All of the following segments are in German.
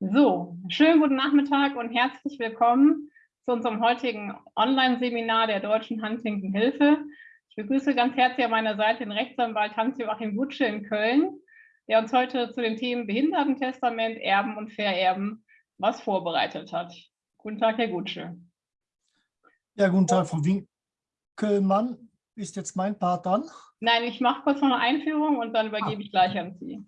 So, schönen guten Nachmittag und herzlich willkommen zu unserem heutigen Online-Seminar der Deutschen Huntington Hilfe. Ich begrüße ganz herzlich an meiner Seite den Rechtsanwalt Hans-Joachim Gutsche in Köln, der uns heute zu den Themen Behindertentestament, Erben und Vererben was vorbereitet hat. Guten Tag, Herr Gutsche. Ja, guten Tag, Frau Winkelmann. Ist jetzt mein Part dran? Nein, ich mache kurz noch eine Einführung und dann übergebe ah. ich gleich an Sie.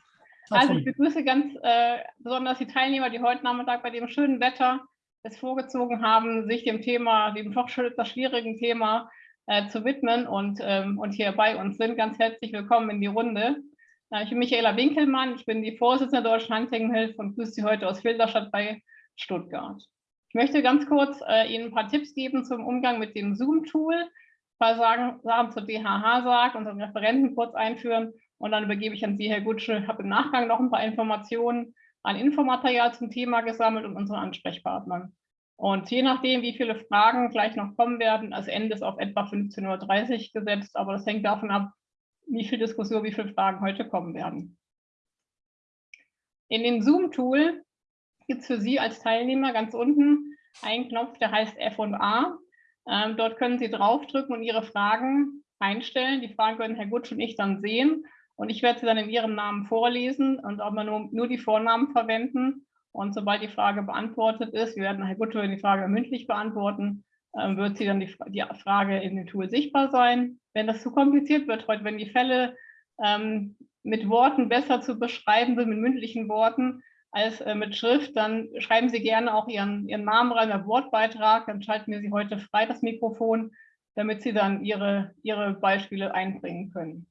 Also ich begrüße ganz äh, besonders die Teilnehmer, die heute Nachmittag bei dem schönen Wetter es vorgezogen haben, sich dem Thema, dem doch etwas schwierigen Thema äh, zu widmen und, ähm, und hier bei uns sind. Ganz herzlich willkommen in die Runde. Äh, ich bin Michaela Winkelmann, ich bin die Vorsitzende der Deutschen Huntingenhilfe und grüße Sie heute aus Filderstadt bei Stuttgart. Ich möchte ganz kurz äh, Ihnen ein paar Tipps geben zum Umgang mit dem Zoom-Tool, ein paar Sachen, Sachen zur DHH sagt, unseren Referenten kurz einführen und dann übergebe ich an Sie, Herr Gutsche. Ich habe im Nachgang noch ein paar Informationen an Infomaterial zum Thema gesammelt und unseren Ansprechpartnern. Und je nachdem, wie viele Fragen gleich noch kommen werden, als Ende ist auf etwa 15.30 Uhr gesetzt, aber das hängt davon ab, wie viel Diskussion, wie viele Fragen heute kommen werden. In dem Zoom-Tool gibt es für Sie als Teilnehmer ganz unten einen Knopf, der heißt F&A. Ähm, dort können Sie draufdrücken und Ihre Fragen einstellen. Die Fragen können Herr Gutsch und ich dann sehen. Und ich werde sie dann in Ihrem Namen vorlesen und aber nur, nur die Vornamen verwenden. Und sobald die Frage beantwortet ist, wir werden Herr Gutto die Frage mündlich beantworten, äh, wird sie dann die, die, Frage in dem Tool sichtbar sein. Wenn das zu kompliziert wird heute, wenn die Fälle ähm, mit Worten besser zu beschreiben sind, mit mündlichen Worten als äh, mit Schrift, dann schreiben Sie gerne auch Ihren, Ihren Namen rein, Ihren Wortbeitrag, dann schalten wir Sie heute frei das Mikrofon, damit Sie dann Ihre, Ihre Beispiele einbringen können.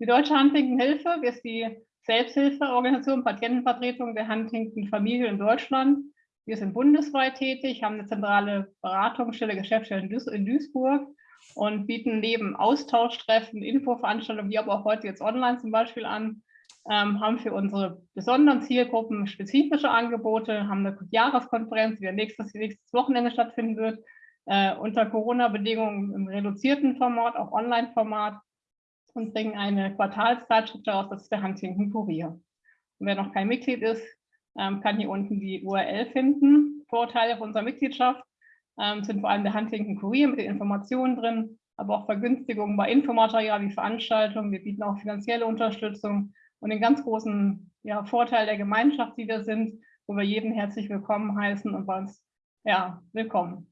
Die Deutsche Huntington-Hilfe ist die Selbsthilfeorganisation Patientenvertretung der Huntington-Familie in Deutschland. Wir sind bundesweit tätig, haben eine zentrale Beratungsstelle, Geschäftsstelle in Duisburg und bieten neben Austauschtreffen, Infoveranstaltungen, wie aber auch heute jetzt online zum Beispiel an, ähm, haben für unsere besonderen Zielgruppen spezifische Angebote, haben eine Jahreskonferenz, die nächstes, nächstes Wochenende stattfinden wird, äh, unter Corona-Bedingungen im reduzierten Format, auch Online-Format und bringen eine Quartalszeitschrift heraus, das ist der Huntington Kurier. Und wer noch kein Mitglied ist, ähm, kann hier unten die URL finden. Vorteile von unserer Mitgliedschaft ähm, sind vor allem der Huntington Kurier mit den Informationen drin, aber auch Vergünstigungen bei Infomaterial wie Veranstaltungen. Wir bieten auch finanzielle Unterstützung und den ganz großen ja, Vorteil der Gemeinschaft, die wir sind, wo wir jeden herzlich willkommen heißen und bei uns ja, willkommen.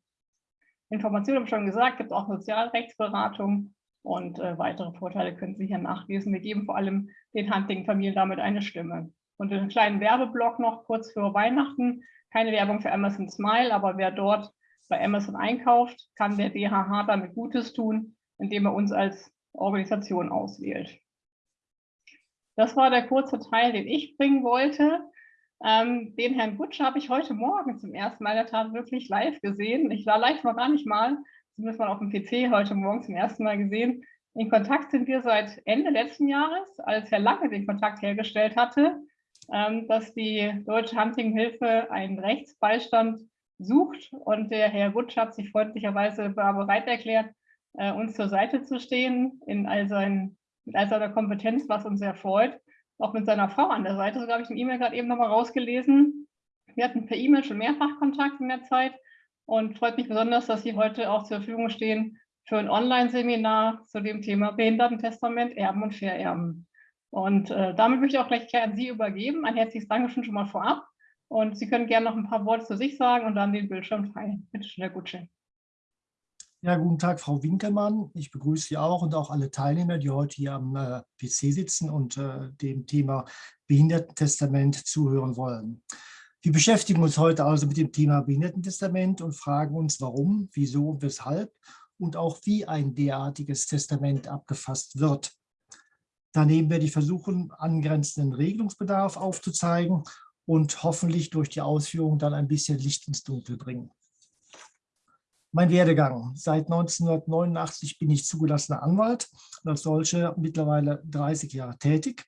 Informationen habe ich schon gesagt, gibt auch Sozialrechtsberatung und äh, weitere Vorteile können Sie hier nachlesen. Wir geben vor allem den Hunting-Familien damit eine Stimme. Und einen kleinen Werbeblock noch kurz für Weihnachten. Keine Werbung für Amazon Smile, aber wer dort bei Amazon einkauft, kann der DHH damit Gutes tun, indem er uns als Organisation auswählt. Das war der kurze Teil, den ich bringen wollte. Ähm, den Herrn Butsch habe ich heute Morgen zum ersten Mal in der Tat wirklich live gesehen. Ich war live noch gar nicht mal, zumindest mal auf dem PC heute Morgen zum ersten Mal gesehen. In Kontakt sind wir seit Ende letzten Jahres, als Herr Lange den Kontakt hergestellt hatte, ähm, dass die Deutsche Hunting-Hilfe einen Rechtsbeistand sucht und der Herr Wutsch hat sich freundlicherweise bereit erklärt, äh, uns zur Seite zu stehen in all seinen, mit all seiner Kompetenz, was uns sehr freut. Auch mit seiner Frau an der Seite, so habe ich eine E-Mail gerade eben nochmal rausgelesen. Wir hatten per E-Mail schon mehrfach Kontakt in der Zeit und freut mich besonders, dass Sie heute auch zur Verfügung stehen für ein Online-Seminar zu dem Thema Behindertentestament, Erben und Vererben. Und äh, damit möchte ich auch gleich an Sie übergeben. Ein herzliches Dankeschön schon mal vorab. Und Sie können gerne noch ein paar Worte zu sich sagen und dann den Bildschirm teilen. Bitte schön, Herr Gutsche. Ja, guten Tag, Frau Winkelmann. Ich begrüße Sie auch und auch alle Teilnehmer, die heute hier am äh, PC sitzen und äh, dem Thema Behindertentestament zuhören wollen. Wir beschäftigen uns heute also mit dem Thema Behindertentestament und fragen uns, warum, wieso und weshalb und auch wie ein derartiges Testament abgefasst wird. Daneben werde ich versuchen, angrenzenden Regelungsbedarf aufzuzeigen und hoffentlich durch die Ausführung dann ein bisschen Licht ins Dunkel bringen. Mein Werdegang. Seit 1989 bin ich zugelassener Anwalt und als solcher mittlerweile 30 Jahre tätig.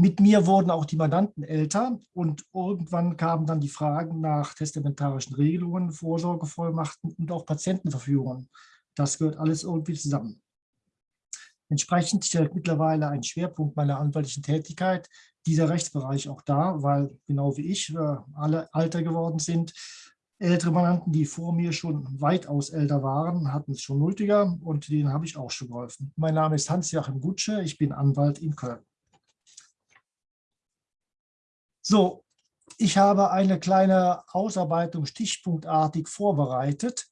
Mit mir wurden auch die Mandanten älter und irgendwann kamen dann die Fragen nach testamentarischen Regelungen, Vorsorgevollmachten und auch Patientenverfügungen. Das gehört alles irgendwie zusammen. Entsprechend stellt mittlerweile ein Schwerpunkt meiner anwaltlichen Tätigkeit dieser Rechtsbereich auch da, weil genau wie ich äh, alle alter geworden sind. Ältere Mandanten, die vor mir schon weitaus älter waren, hatten es schon nötiger und denen habe ich auch schon geholfen. Mein Name ist Hans-Joachim Gutsche, ich bin Anwalt in Köln. So, ich habe eine kleine Ausarbeitung stichpunktartig vorbereitet.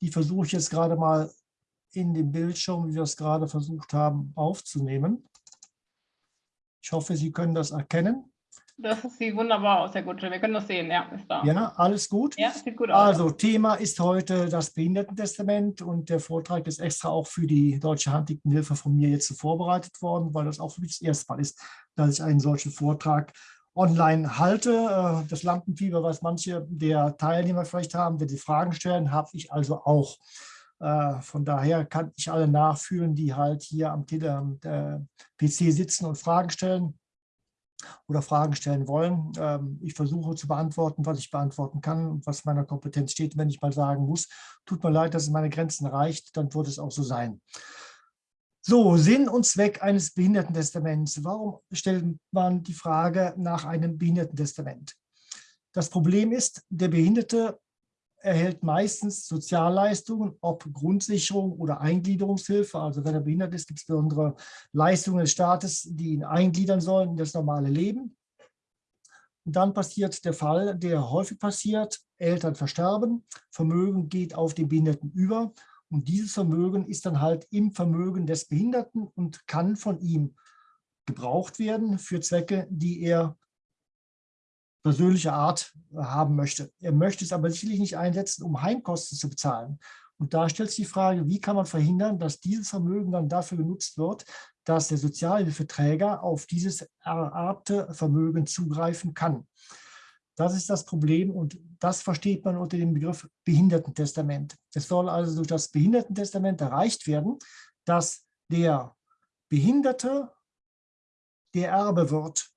Die versuche ich jetzt gerade mal in dem Bildschirm, wie wir es gerade versucht haben, aufzunehmen. Ich hoffe, Sie können das erkennen. Das sieht wunderbar aus, Herr Gutsche. Wir können das sehen, ja, ist da. Ja, alles gut? Ja, sieht gut aus. Also, Thema ist heute das Behindertentestament und der Vortrag ist extra auch für die Deutsche Handicaptenhilfe von mir jetzt vorbereitet worden, weil das auch für mich das erste Mal ist, dass ich einen solchen Vortrag online halte. Äh, das Lampenfieber, was manche der Teilnehmer vielleicht haben, wenn sie Fragen stellen, habe ich also auch. Äh, von daher kann ich alle nachfühlen, die halt hier am PC sitzen und Fragen stellen oder Fragen stellen wollen. Ähm, ich versuche zu beantworten, was ich beantworten kann und was meiner Kompetenz steht. Wenn ich mal sagen muss, tut mir leid, dass es meine Grenzen reicht, dann wird es auch so sein. So, Sinn und Zweck eines Behindertentestaments. Warum stellt man die Frage nach einem Behindertentestament? Das Problem ist, der Behinderte erhält meistens Sozialleistungen, ob Grundsicherung oder Eingliederungshilfe. Also wenn er behindert ist, gibt es besondere Leistungen des Staates, die ihn eingliedern sollen in das normale Leben. Und dann passiert der Fall, der häufig passiert, Eltern versterben, Vermögen geht auf den Behinderten über und dieses Vermögen ist dann halt im Vermögen des Behinderten und kann von ihm gebraucht werden für Zwecke, die er persönlicher Art haben möchte. Er möchte es aber sicherlich nicht einsetzen, um Heimkosten zu bezahlen. Und da stellt sich die Frage, wie kann man verhindern, dass dieses Vermögen dann dafür genutzt wird, dass der Sozialhilfeträger auf dieses ererbte Vermögen zugreifen kann. Das ist das Problem und das versteht man unter dem Begriff Behindertentestament. Es soll also durch das Behindertentestament erreicht werden, dass der Behinderte der Erbe wird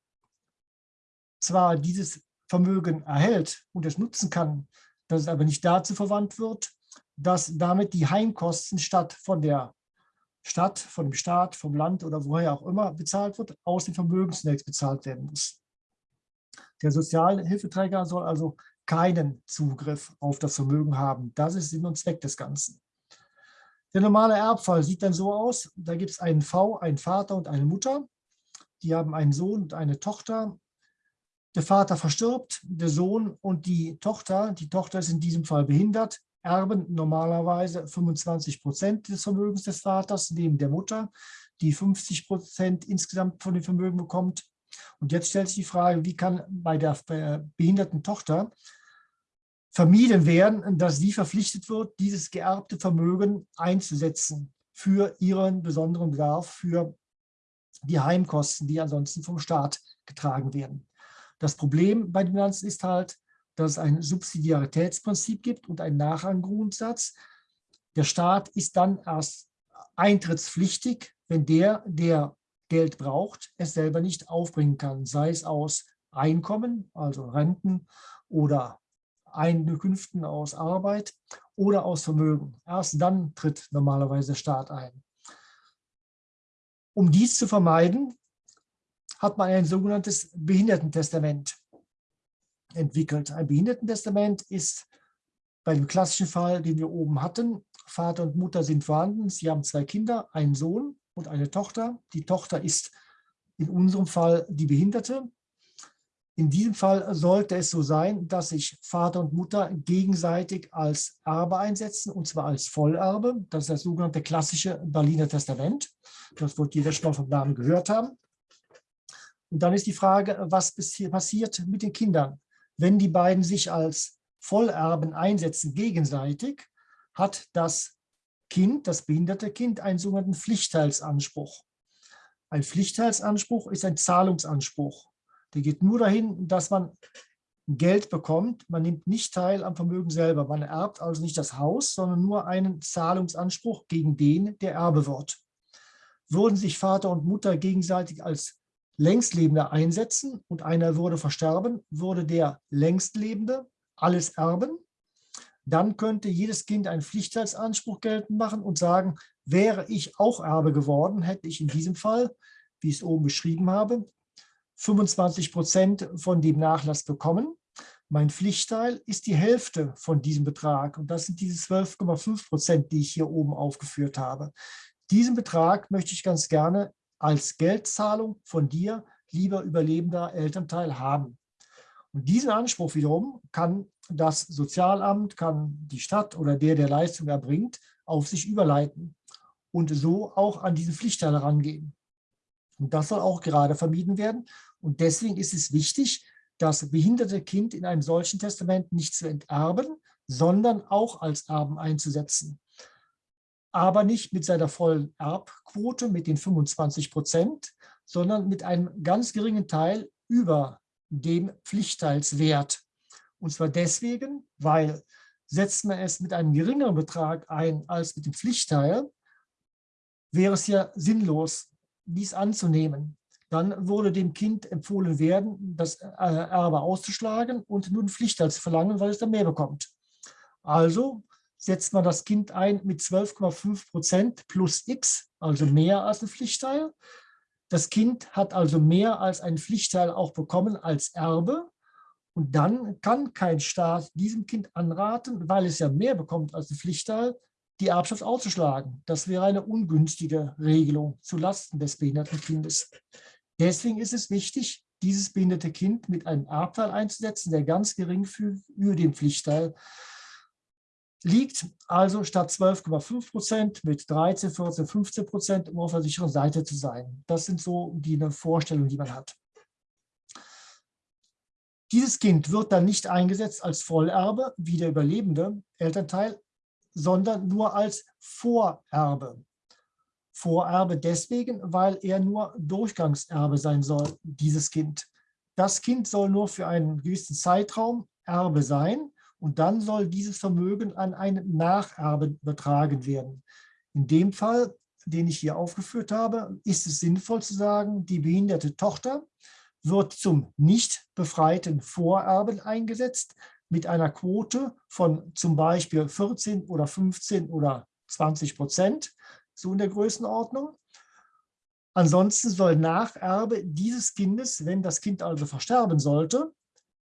zwar dieses Vermögen erhält und es nutzen kann, dass es aber nicht dazu verwandt wird, dass damit die Heimkosten statt von der Stadt, von dem Staat, vom Land oder woher auch immer bezahlt wird, aus dem Vermögen zunächst bezahlt werden muss. Der Sozialhilfeträger soll also keinen Zugriff auf das Vermögen haben. Das ist Sinn und Zweck des Ganzen. Der normale Erbfall sieht dann so aus, da gibt es einen V, einen Vater und eine Mutter. Die haben einen Sohn und eine Tochter der Vater verstirbt, der Sohn und die Tochter, die Tochter ist in diesem Fall behindert, erben normalerweise 25 Prozent des Vermögens des Vaters neben der Mutter, die 50 Prozent insgesamt von dem Vermögen bekommt. Und jetzt stellt sich die Frage, wie kann bei der behinderten Tochter vermieden werden, dass sie verpflichtet wird, dieses geerbte Vermögen einzusetzen für ihren besonderen Bedarf, für die Heimkosten, die ansonsten vom Staat getragen werden. Das Problem bei dem Ganzen ist halt, dass es ein Subsidiaritätsprinzip gibt und einen Nachranggrundsatz. Der Staat ist dann erst eintrittspflichtig, wenn der, der Geld braucht, es selber nicht aufbringen kann, sei es aus Einkommen, also Renten oder Einkünften aus Arbeit oder aus Vermögen. Erst dann tritt normalerweise der Staat ein. Um dies zu vermeiden, hat man ein sogenanntes Behindertentestament entwickelt. Ein Behindertentestament ist bei dem klassischen Fall, den wir oben hatten, Vater und Mutter sind vorhanden, sie haben zwei Kinder, einen Sohn und eine Tochter. Die Tochter ist in unserem Fall die Behinderte. In diesem Fall sollte es so sein, dass sich Vater und Mutter gegenseitig als Erbe einsetzen, und zwar als Vollerbe. Das ist das sogenannte klassische Berliner Testament. Das wird jeder schon vom Namen gehört haben. Und dann ist die Frage, was passiert mit den Kindern? Wenn die beiden sich als Vollerben einsetzen gegenseitig, hat das Kind, das behinderte Kind, einen sogenannten Pflichtteilsanspruch. Ein Pflichtteilsanspruch ist ein Zahlungsanspruch. Der geht nur dahin, dass man Geld bekommt. Man nimmt nicht teil am Vermögen selber. Man erbt also nicht das Haus, sondern nur einen Zahlungsanspruch gegen den, der Erbe wird. Würden sich Vater und Mutter gegenseitig als Längstlebende einsetzen und einer würde versterben, würde der Längstlebende alles erben. Dann könnte jedes Kind einen Pflichtheitsanspruch geltend machen und sagen, wäre ich auch Erbe geworden, hätte ich in diesem Fall, wie ich es oben beschrieben habe, 25 Prozent von dem Nachlass bekommen. Mein Pflichtteil ist die Hälfte von diesem Betrag und das sind diese 12,5 Prozent, die ich hier oben aufgeführt habe. Diesen Betrag möchte ich ganz gerne als Geldzahlung von dir, lieber überlebender Elternteil, haben. Und diesen Anspruch wiederum kann das Sozialamt, kann die Stadt oder der, der Leistung erbringt, auf sich überleiten und so auch an diese Pflichtteil herangehen. Und das soll auch gerade vermieden werden. Und deswegen ist es wichtig, das behinderte Kind in einem solchen Testament nicht zu enterben, sondern auch als Erben einzusetzen. Aber nicht mit seiner vollen Erbquote, mit den 25 Prozent, sondern mit einem ganz geringen Teil über dem Pflichtteilswert. Und zwar deswegen, weil setzt man es mit einem geringeren Betrag ein als mit dem Pflichtteil, wäre es ja sinnlos, dies anzunehmen. Dann würde dem Kind empfohlen werden, das äh, Erbe auszuschlagen und nun Pflichtteil zu verlangen, weil es dann mehr bekommt. Also setzt man das Kind ein mit 12,5 Prozent plus x, also mehr als ein Pflichtteil. Das Kind hat also mehr als ein Pflichtteil auch bekommen als Erbe. Und dann kann kein Staat diesem Kind anraten, weil es ja mehr bekommt als ein Pflichtteil, die Erbschaft auszuschlagen. Das wäre eine ungünstige Regelung zulasten des behinderten Kindes. Deswegen ist es wichtig, dieses behinderte Kind mit einem Erbteil einzusetzen, der ganz gering für, über dem Pflichtteil liegt. Also statt 12,5 Prozent mit 13, 14, 15 Prozent, um auf der sicheren Seite zu sein. Das sind so die Vorstellungen, die man hat. Dieses Kind wird dann nicht eingesetzt als Vollerbe, wie der überlebende Elternteil, sondern nur als Vorerbe. Vorerbe deswegen, weil er nur Durchgangserbe sein soll, dieses Kind. Das Kind soll nur für einen gewissen Zeitraum Erbe sein und dann soll dieses Vermögen an einen Nacherbe übertragen werden. In dem Fall, den ich hier aufgeführt habe, ist es sinnvoll zu sagen, die behinderte Tochter wird zum nicht befreiten Vorerben eingesetzt, mit einer Quote von zum Beispiel 14 oder 15 oder 20 Prozent, so in der Größenordnung. Ansonsten soll Nacherbe dieses Kindes, wenn das Kind also versterben sollte,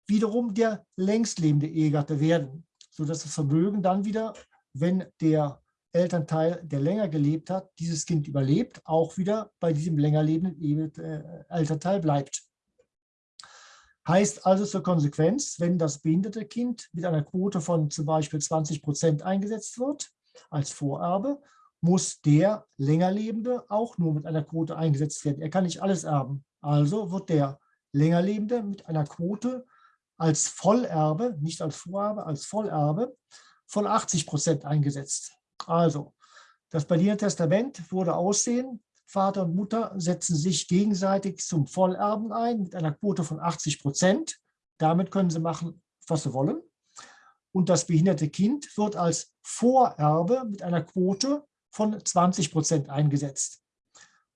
wiederum der längstlebende Ehegatte werden, sodass das Vermögen dann wieder, wenn der Elternteil, der länger gelebt hat, dieses Kind überlebt, auch wieder bei diesem länger lebenden äh, Elternteil bleibt. Heißt also zur Konsequenz, wenn das behinderte Kind mit einer Quote von zum Beispiel 20 Prozent eingesetzt wird als Vorerbe, muss der Längerlebende auch nur mit einer Quote eingesetzt werden. Er kann nicht alles erben. Also wird der Längerlebende mit einer Quote als Vollerbe, nicht als Vorerbe, als Vollerbe von 80 Prozent eingesetzt. Also, das Berliner Testament würde aussehen, Vater und Mutter setzen sich gegenseitig zum Vollerben ein mit einer Quote von 80 Prozent. Damit können sie machen, was sie wollen. Und das behinderte Kind wird als Vorerbe mit einer Quote von 20 Prozent eingesetzt.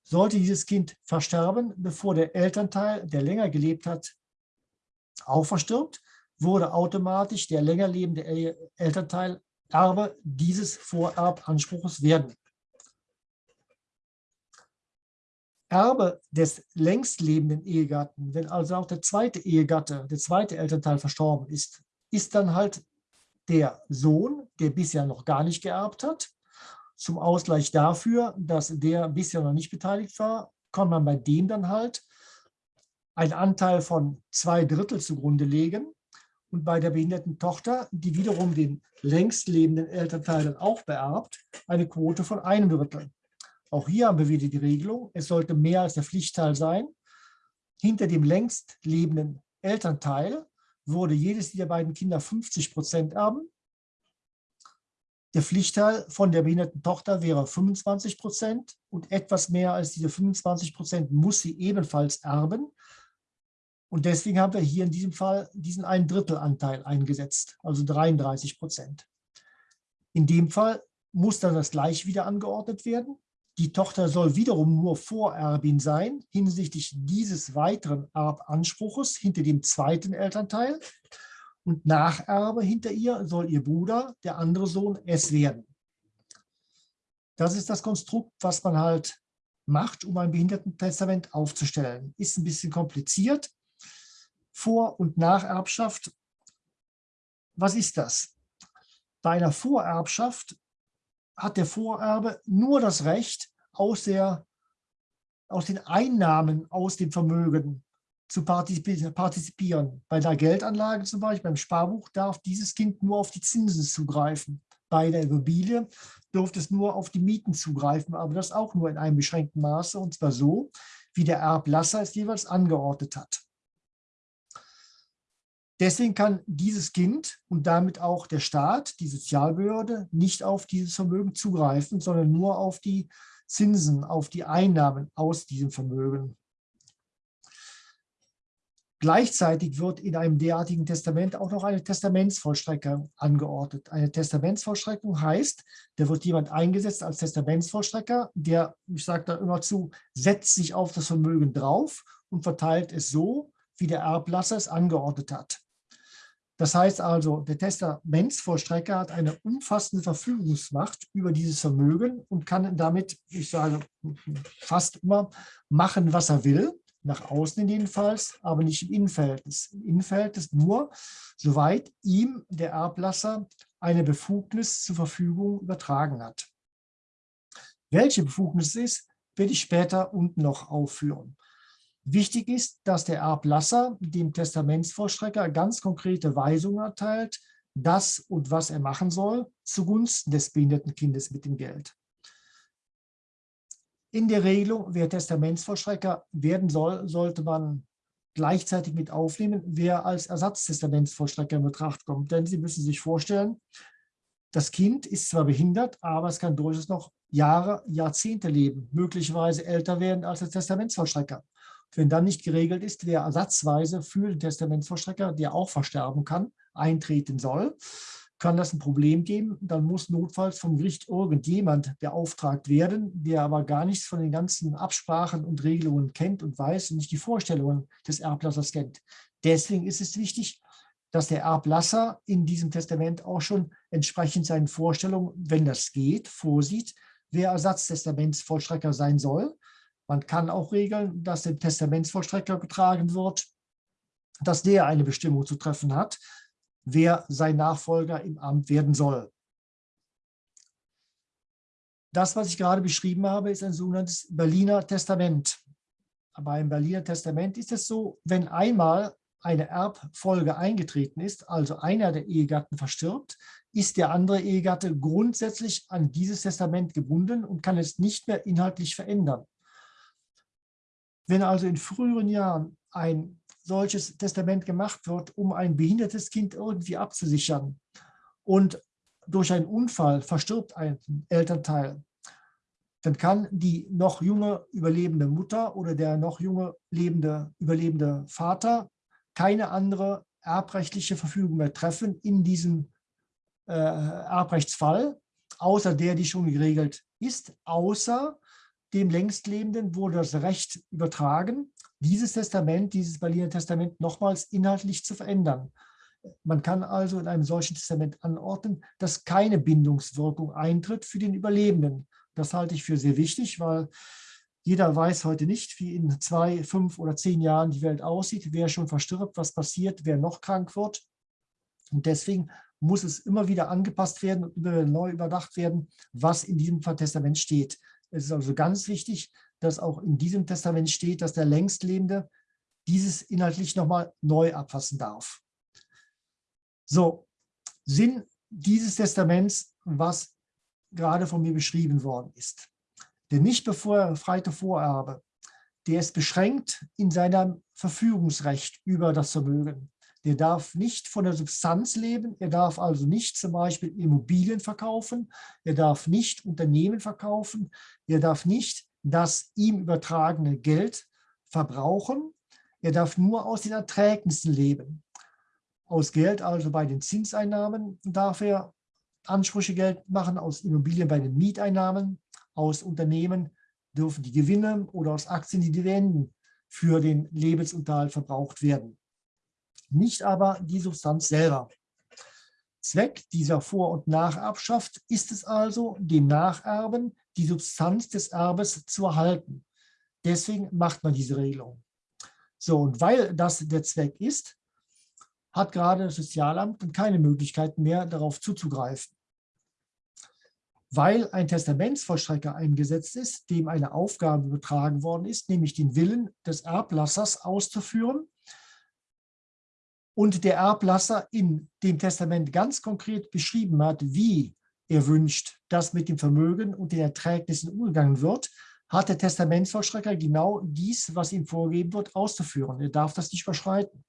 Sollte dieses Kind versterben, bevor der Elternteil, der länger gelebt hat, auch verstirbt, wurde automatisch der länger lebende Elternteil Erbe dieses Vorerbanspruches werden. Erbe des längst lebenden Ehegatten, wenn also auch der zweite Ehegatte, der zweite Elternteil verstorben ist, ist dann halt der Sohn, der bisher noch gar nicht geerbt hat. Zum Ausgleich dafür, dass der bisher noch nicht beteiligt war, kann man bei dem dann halt einen Anteil von zwei Drittel zugrunde legen und bei der behinderten Tochter, die wiederum den längst lebenden Elternteil dann auch beerbt, eine Quote von einem Drittel. Auch hier haben wir wieder die Regelung, es sollte mehr als der Pflichtteil sein. Hinter dem längst lebenden Elternteil würde jedes dieser beiden Kinder 50 Prozent erben. Der Pflichtteil von der behinderten Tochter wäre 25 Prozent und etwas mehr als diese 25 Prozent muss sie ebenfalls erben. Und deswegen haben wir hier in diesem Fall diesen ein Drittel Anteil eingesetzt, also 33 Prozent. In dem Fall muss dann das gleich wieder angeordnet werden. Die Tochter soll wiederum nur Vorerbin sein hinsichtlich dieses weiteren Erbanspruches hinter dem zweiten Elternteil. Und Nacherbe hinter ihr soll ihr Bruder, der andere Sohn, es werden. Das ist das Konstrukt, was man halt macht, um ein Behindertentestament aufzustellen. Ist ein bisschen kompliziert. Vor- und Nacherbschaft, was ist das? Bei einer Vorerbschaft hat der Vorerbe nur das Recht, aus, der, aus den Einnahmen aus dem Vermögen zu partizipieren. Bei der Geldanlage zum Beispiel, beim Sparbuch, darf dieses Kind nur auf die Zinsen zugreifen. Bei der Immobilie durfte es nur auf die Mieten zugreifen, aber das auch nur in einem beschränkten Maße, und zwar so, wie der Erblasser es jeweils angeordnet hat. Deswegen kann dieses Kind und damit auch der Staat, die Sozialbehörde, nicht auf dieses Vermögen zugreifen, sondern nur auf die Zinsen, auf die Einnahmen aus diesem Vermögen. Gleichzeitig wird in einem derartigen Testament auch noch eine Testamentsvollstreckung angeordnet. Eine Testamentsvollstreckung heißt, da wird jemand eingesetzt als Testamentsvollstrecker, der, ich sage da immer zu, setzt sich auf das Vermögen drauf und verteilt es so, wie der Erblasser es angeordnet hat. Das heißt also, der Testamentsvollstrecker hat eine umfassende Verfügungsmacht über dieses Vermögen und kann damit, ich sage fast immer, machen, was er will nach außen jedenfalls, aber nicht im Innenverhältnis. Im Innenverhältnis nur, soweit ihm der Erblasser eine Befugnis zur Verfügung übertragen hat. Welche Befugnis es ist, werde ich später unten noch aufführen. Wichtig ist, dass der Erblasser dem Testamentsvollstrecker ganz konkrete Weisungen erteilt, das und was er machen soll, zugunsten des behinderten Kindes mit dem Geld. In der Regelung, wer Testamentsvollstrecker werden soll, sollte man gleichzeitig mit aufnehmen, wer als Ersatztestamentsvollstrecker in Betracht kommt. Denn Sie müssen sich vorstellen, das Kind ist zwar behindert, aber es kann durchaus noch Jahre, Jahrzehnte leben, möglicherweise älter werden als der Testamentsvollstrecker. Wenn dann nicht geregelt ist, wer ersatzweise für den Testamentsvollstrecker, der auch versterben kann, eintreten soll, kann das ein Problem geben. Dann muss notfalls vom Gericht irgendjemand beauftragt werden, der aber gar nichts von den ganzen Absprachen und Regelungen kennt und weiß und nicht die Vorstellungen des Erblassers kennt. Deswegen ist es wichtig, dass der Erblasser in diesem Testament auch schon entsprechend seinen Vorstellungen, wenn das geht, vorsieht, wer Ersatztestamentsvollstrecker sein soll. Man kann auch regeln, dass dem Testamentsvollstrecker getragen wird, dass der eine Bestimmung zu treffen hat, wer sein Nachfolger im Amt werden soll. Das, was ich gerade beschrieben habe, ist ein sogenanntes Berliner Testament. Beim Berliner Testament ist es so, wenn einmal eine Erbfolge eingetreten ist, also einer der Ehegatten verstirbt, ist der andere Ehegatte grundsätzlich an dieses Testament gebunden und kann es nicht mehr inhaltlich verändern. Wenn also in früheren Jahren ein solches Testament gemacht wird, um ein behindertes Kind irgendwie abzusichern und durch einen Unfall verstirbt ein Elternteil, dann kann die noch junge überlebende Mutter oder der noch junge lebende, überlebende Vater keine andere erbrechtliche Verfügung mehr treffen in diesem äh, Erbrechtsfall, außer der, die schon geregelt ist, außer dem Längstlebenden wurde das Recht übertragen, dieses Testament, dieses Berliner Testament nochmals inhaltlich zu verändern. Man kann also in einem solchen Testament anordnen, dass keine Bindungswirkung eintritt für den Überlebenden. Das halte ich für sehr wichtig, weil jeder weiß heute nicht, wie in zwei, fünf oder zehn Jahren die Welt aussieht, wer schon verstirbt, was passiert, wer noch krank wird. Und deswegen muss es immer wieder angepasst werden und neu überdacht werden, was in diesem Testament steht. Es ist also ganz wichtig, dass auch in diesem Testament steht, dass der Längstlebende dieses inhaltlich nochmal neu abfassen darf. So, Sinn dieses Testaments, was gerade von mir beschrieben worden ist. Der nicht befreite Vorerbe, der ist beschränkt in seinem Verfügungsrecht über das Vermögen. Der darf nicht von der Substanz leben, er darf also nicht zum Beispiel Immobilien verkaufen, er darf nicht Unternehmen verkaufen, er darf nicht das ihm übertragene Geld verbrauchen. Er darf nur aus den Erträgnissen leben. Aus Geld, also bei den Zinseinnahmen, darf er Ansprüche Geld machen, aus Immobilien bei den Mieteinnahmen, aus Unternehmen dürfen die Gewinne oder aus Aktien die Dividenden für den Lebensunterhalt verbraucht werden. Nicht aber die Substanz selber. Zweck dieser Vor- und Nacherbschaft ist es also, dem Nacherben die Substanz des Erbes zu erhalten. Deswegen macht man diese Regelung. So, und weil das der Zweck ist, hat gerade das Sozialamt keine Möglichkeiten mehr, darauf zuzugreifen. Weil ein Testamentsvollstrecker eingesetzt ist, dem eine Aufgabe übertragen worden ist, nämlich den Willen des Erblassers auszuführen, und der Erblasser in dem Testament ganz konkret beschrieben hat, wie er wünscht, dass mit dem Vermögen und den Erträgnissen umgegangen wird, hat der Testamentsvollstrecker genau dies, was ihm vorgegeben wird, auszuführen. Er darf das nicht überschreiten.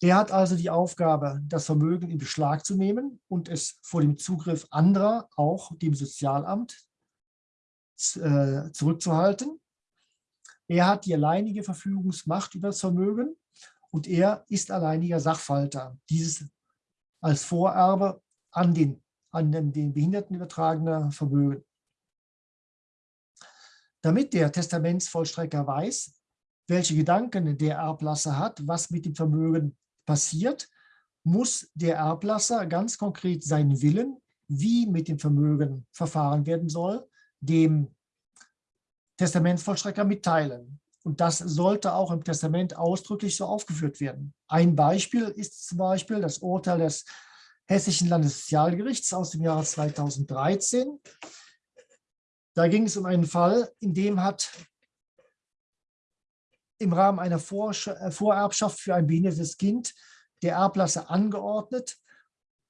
Er hat also die Aufgabe, das Vermögen in Beschlag zu nehmen und es vor dem Zugriff anderer, auch dem Sozialamt, äh, zurückzuhalten. Er hat die alleinige Verfügungsmacht über das Vermögen und er ist alleiniger Sachwalter. Dieses als Vorerbe an den, an den, den Behinderten übertragene Vermögen. Damit der Testamentsvollstrecker weiß, welche Gedanken der Erblasser hat, was mit dem Vermögen passiert, muss der Erblasser ganz konkret seinen Willen, wie mit dem Vermögen verfahren werden soll, dem Testamentsvollstrecker mitteilen. Und das sollte auch im Testament ausdrücklich so aufgeführt werden. Ein Beispiel ist zum Beispiel das Urteil des Hessischen Landessozialgerichts aus dem Jahre 2013. Da ging es um einen Fall, in dem hat im Rahmen einer äh, Vorerbschaft für ein behindertes Kind der Erblasser angeordnet,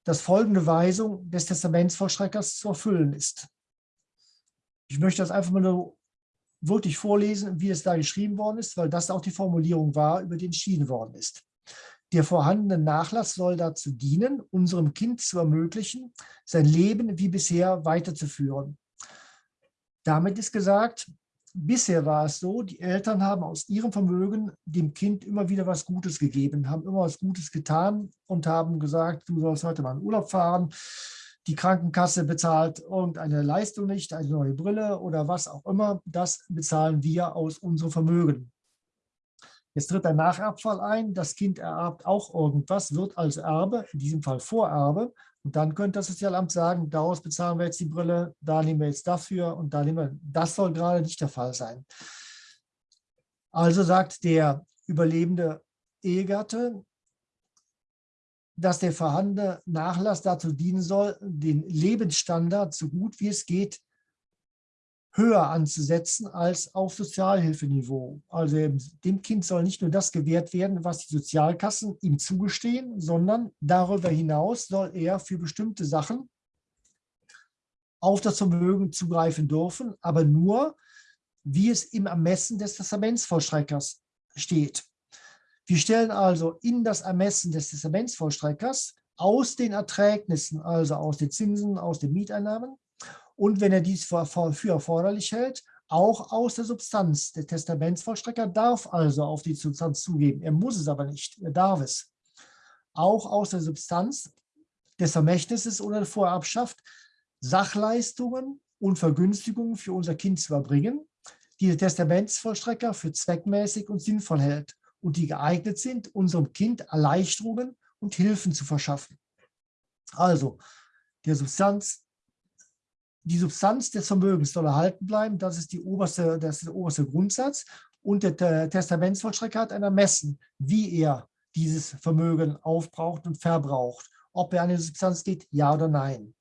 dass folgende Weisung des Testamentsvollstreckers zu erfüllen ist. Ich möchte das einfach mal nur wirklich vorlesen, wie es da geschrieben worden ist, weil das auch die Formulierung war, über die entschieden worden ist. Der vorhandene Nachlass soll dazu dienen, unserem Kind zu ermöglichen, sein Leben wie bisher weiterzuführen. Damit ist gesagt, bisher war es so, die Eltern haben aus ihrem Vermögen dem Kind immer wieder was Gutes gegeben, haben immer was Gutes getan und haben gesagt, du sollst heute mal in Urlaub fahren, die Krankenkasse bezahlt irgendeine Leistung nicht, eine neue Brille oder was auch immer, das bezahlen wir aus unserem Vermögen. Jetzt tritt ein Nacherbfall ein, das Kind ererbt auch irgendwas, wird als Erbe, in diesem Fall Vorerbe, und dann könnte das Sozialamt sagen, daraus bezahlen wir jetzt die Brille, da nehmen wir jetzt dafür und da nehmen wir, das soll gerade nicht der Fall sein. Also sagt der überlebende Ehegatte, dass der vorhandene Nachlass dazu dienen soll, den Lebensstandard so gut wie es geht höher anzusetzen als auf Sozialhilfeniveau. Also dem Kind soll nicht nur das gewährt werden, was die Sozialkassen ihm zugestehen, sondern darüber hinaus soll er für bestimmte Sachen auf das Vermögen zugreifen dürfen, aber nur, wie es im Ermessen des Testamentsvollstreckers steht. Wir stellen also in das Ermessen des Testamentsvollstreckers aus den Erträgnissen, also aus den Zinsen, aus den Mieteinnahmen, und wenn er dies für erforderlich hält, auch aus der Substanz. Der Testamentsvollstrecker darf also auf die Substanz zugeben. Er muss es aber nicht, er darf es. Auch aus der Substanz des Vermächtnisses oder der Vorerbschaft Sachleistungen und Vergünstigungen für unser Kind zu erbringen, die der Testamentsvollstrecker für zweckmäßig und sinnvoll hält und die geeignet sind, unserem Kind Erleichterungen und Hilfen zu verschaffen. Also, der Substanz die Substanz des Vermögens soll erhalten bleiben. Das ist, die oberste, das ist der oberste Grundsatz. Und der Testamentsvollstrecker hat ein Ermessen, wie er dieses Vermögen aufbraucht und verbraucht. Ob er an die Substanz geht, ja oder nein.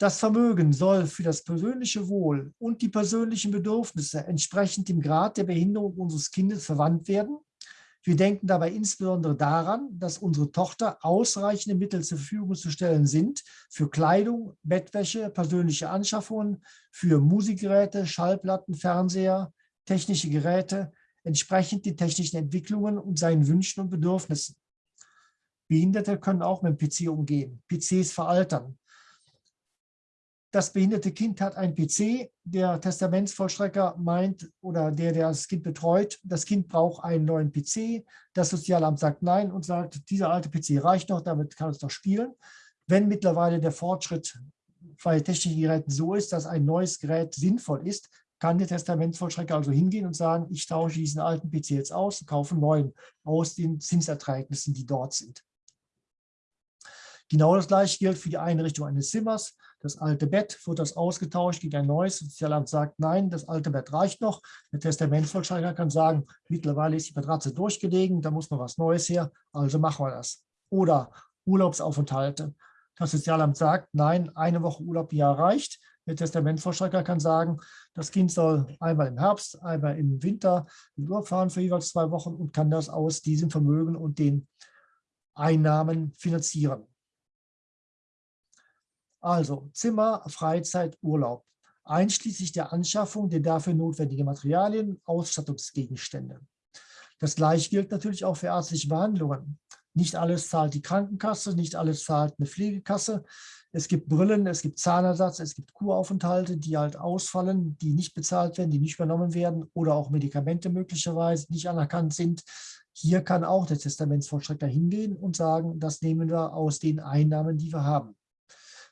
Das Vermögen soll für das persönliche Wohl und die persönlichen Bedürfnisse entsprechend dem Grad der Behinderung unseres Kindes verwandt werden wir denken dabei insbesondere daran, dass unsere Tochter ausreichende Mittel zur Verfügung zu stellen sind für Kleidung, Bettwäsche, persönliche Anschaffungen, für Musikgeräte, Schallplatten, Fernseher, technische Geräte, entsprechend den technischen Entwicklungen und seinen Wünschen und Bedürfnissen. Behinderte können auch mit dem PC umgehen. PCs veraltern das behinderte Kind hat ein PC, der Testamentsvollstrecker meint oder der, der das Kind betreut, das Kind braucht einen neuen PC. Das Sozialamt sagt nein und sagt, dieser alte PC reicht noch, damit kann es noch spielen. Wenn mittlerweile der Fortschritt bei technischen Geräten so ist, dass ein neues Gerät sinnvoll ist, kann der Testamentsvollstrecker also hingehen und sagen, ich tausche diesen alten PC jetzt aus und kaufe einen neuen aus den Zinserträgnissen, die dort sind. Genau das gleiche gilt für die Einrichtung eines Zimmers. Das alte Bett, wird das ausgetauscht gegen ein neues. Sozialamt sagt, nein, das alte Bett reicht noch. Der Testamentsvollstrecker kann sagen, mittlerweile ist die Matratze durchgelegen, da muss noch was Neues her, also machen wir das. Oder Urlaubsaufenthalte. Das Sozialamt sagt, nein, eine Woche Urlaub im Jahr reicht. Der Testamentsvollstrecker kann sagen, das Kind soll einmal im Herbst, einmal im Winter in Urlaub fahren für jeweils zwei Wochen und kann das aus diesem Vermögen und den Einnahmen finanzieren. Also Zimmer, Freizeit, Urlaub, einschließlich der Anschaffung der dafür notwendigen Materialien, Ausstattungsgegenstände. Das gleiche gilt natürlich auch für ärztliche Behandlungen. Nicht alles zahlt die Krankenkasse, nicht alles zahlt eine Pflegekasse. Es gibt Brillen, es gibt Zahnersatz, es gibt Kuraufenthalte, die halt ausfallen, die nicht bezahlt werden, die nicht übernommen werden oder auch Medikamente möglicherweise nicht anerkannt sind. Hier kann auch der Testamentsvollstrecker hingehen und sagen, das nehmen wir aus den Einnahmen, die wir haben.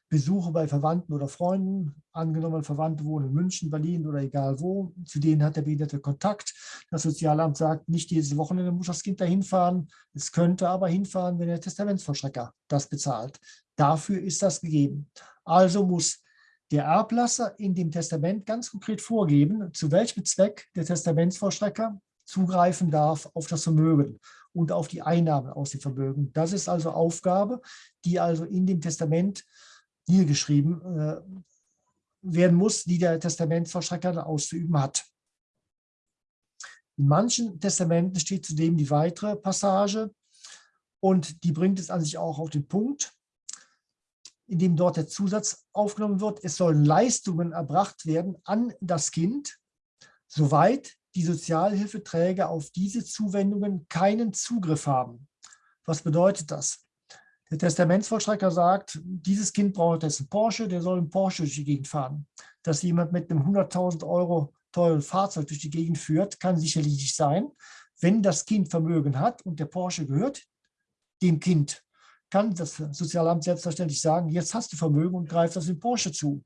Besuche bei Verwandten oder Freunden, angenommen Verwandte wohnen in München, Berlin oder egal wo, zu denen hat der Behinderte Kontakt. Das Sozialamt sagt, nicht jedes Wochenende muss das Kind dahin fahren, es könnte aber hinfahren, wenn der Testamentsvollstrecker das bezahlt. Dafür ist das gegeben. Also muss der Erblasser in dem Testament ganz konkret vorgeben, zu welchem Zweck der Testamentsvollstrecker zugreifen darf auf das Vermögen und auf die Einnahmen aus dem Vermögen. Das ist also Aufgabe, die also in dem Testament niedergeschrieben äh, werden muss, die der Testamentsvollstrecker auszuüben hat. In manchen Testamenten steht zudem die weitere Passage und die bringt es an sich auch auf den Punkt, in dem dort der Zusatz aufgenommen wird, es sollen Leistungen erbracht werden an das Kind, soweit die Sozialhilfeträger auf diese Zuwendungen keinen Zugriff haben. Was bedeutet das? Der Testamentsvollstrecker sagt, dieses Kind braucht jetzt einen Porsche, der soll einen Porsche durch die Gegend fahren. Dass jemand mit einem 100.000 Euro teuren Fahrzeug durch die Gegend führt, kann sicherlich nicht sein. Wenn das Kind Vermögen hat und der Porsche gehört dem Kind, kann das Sozialamt selbstverständlich sagen, jetzt hast du Vermögen und greift das dem Porsche zu.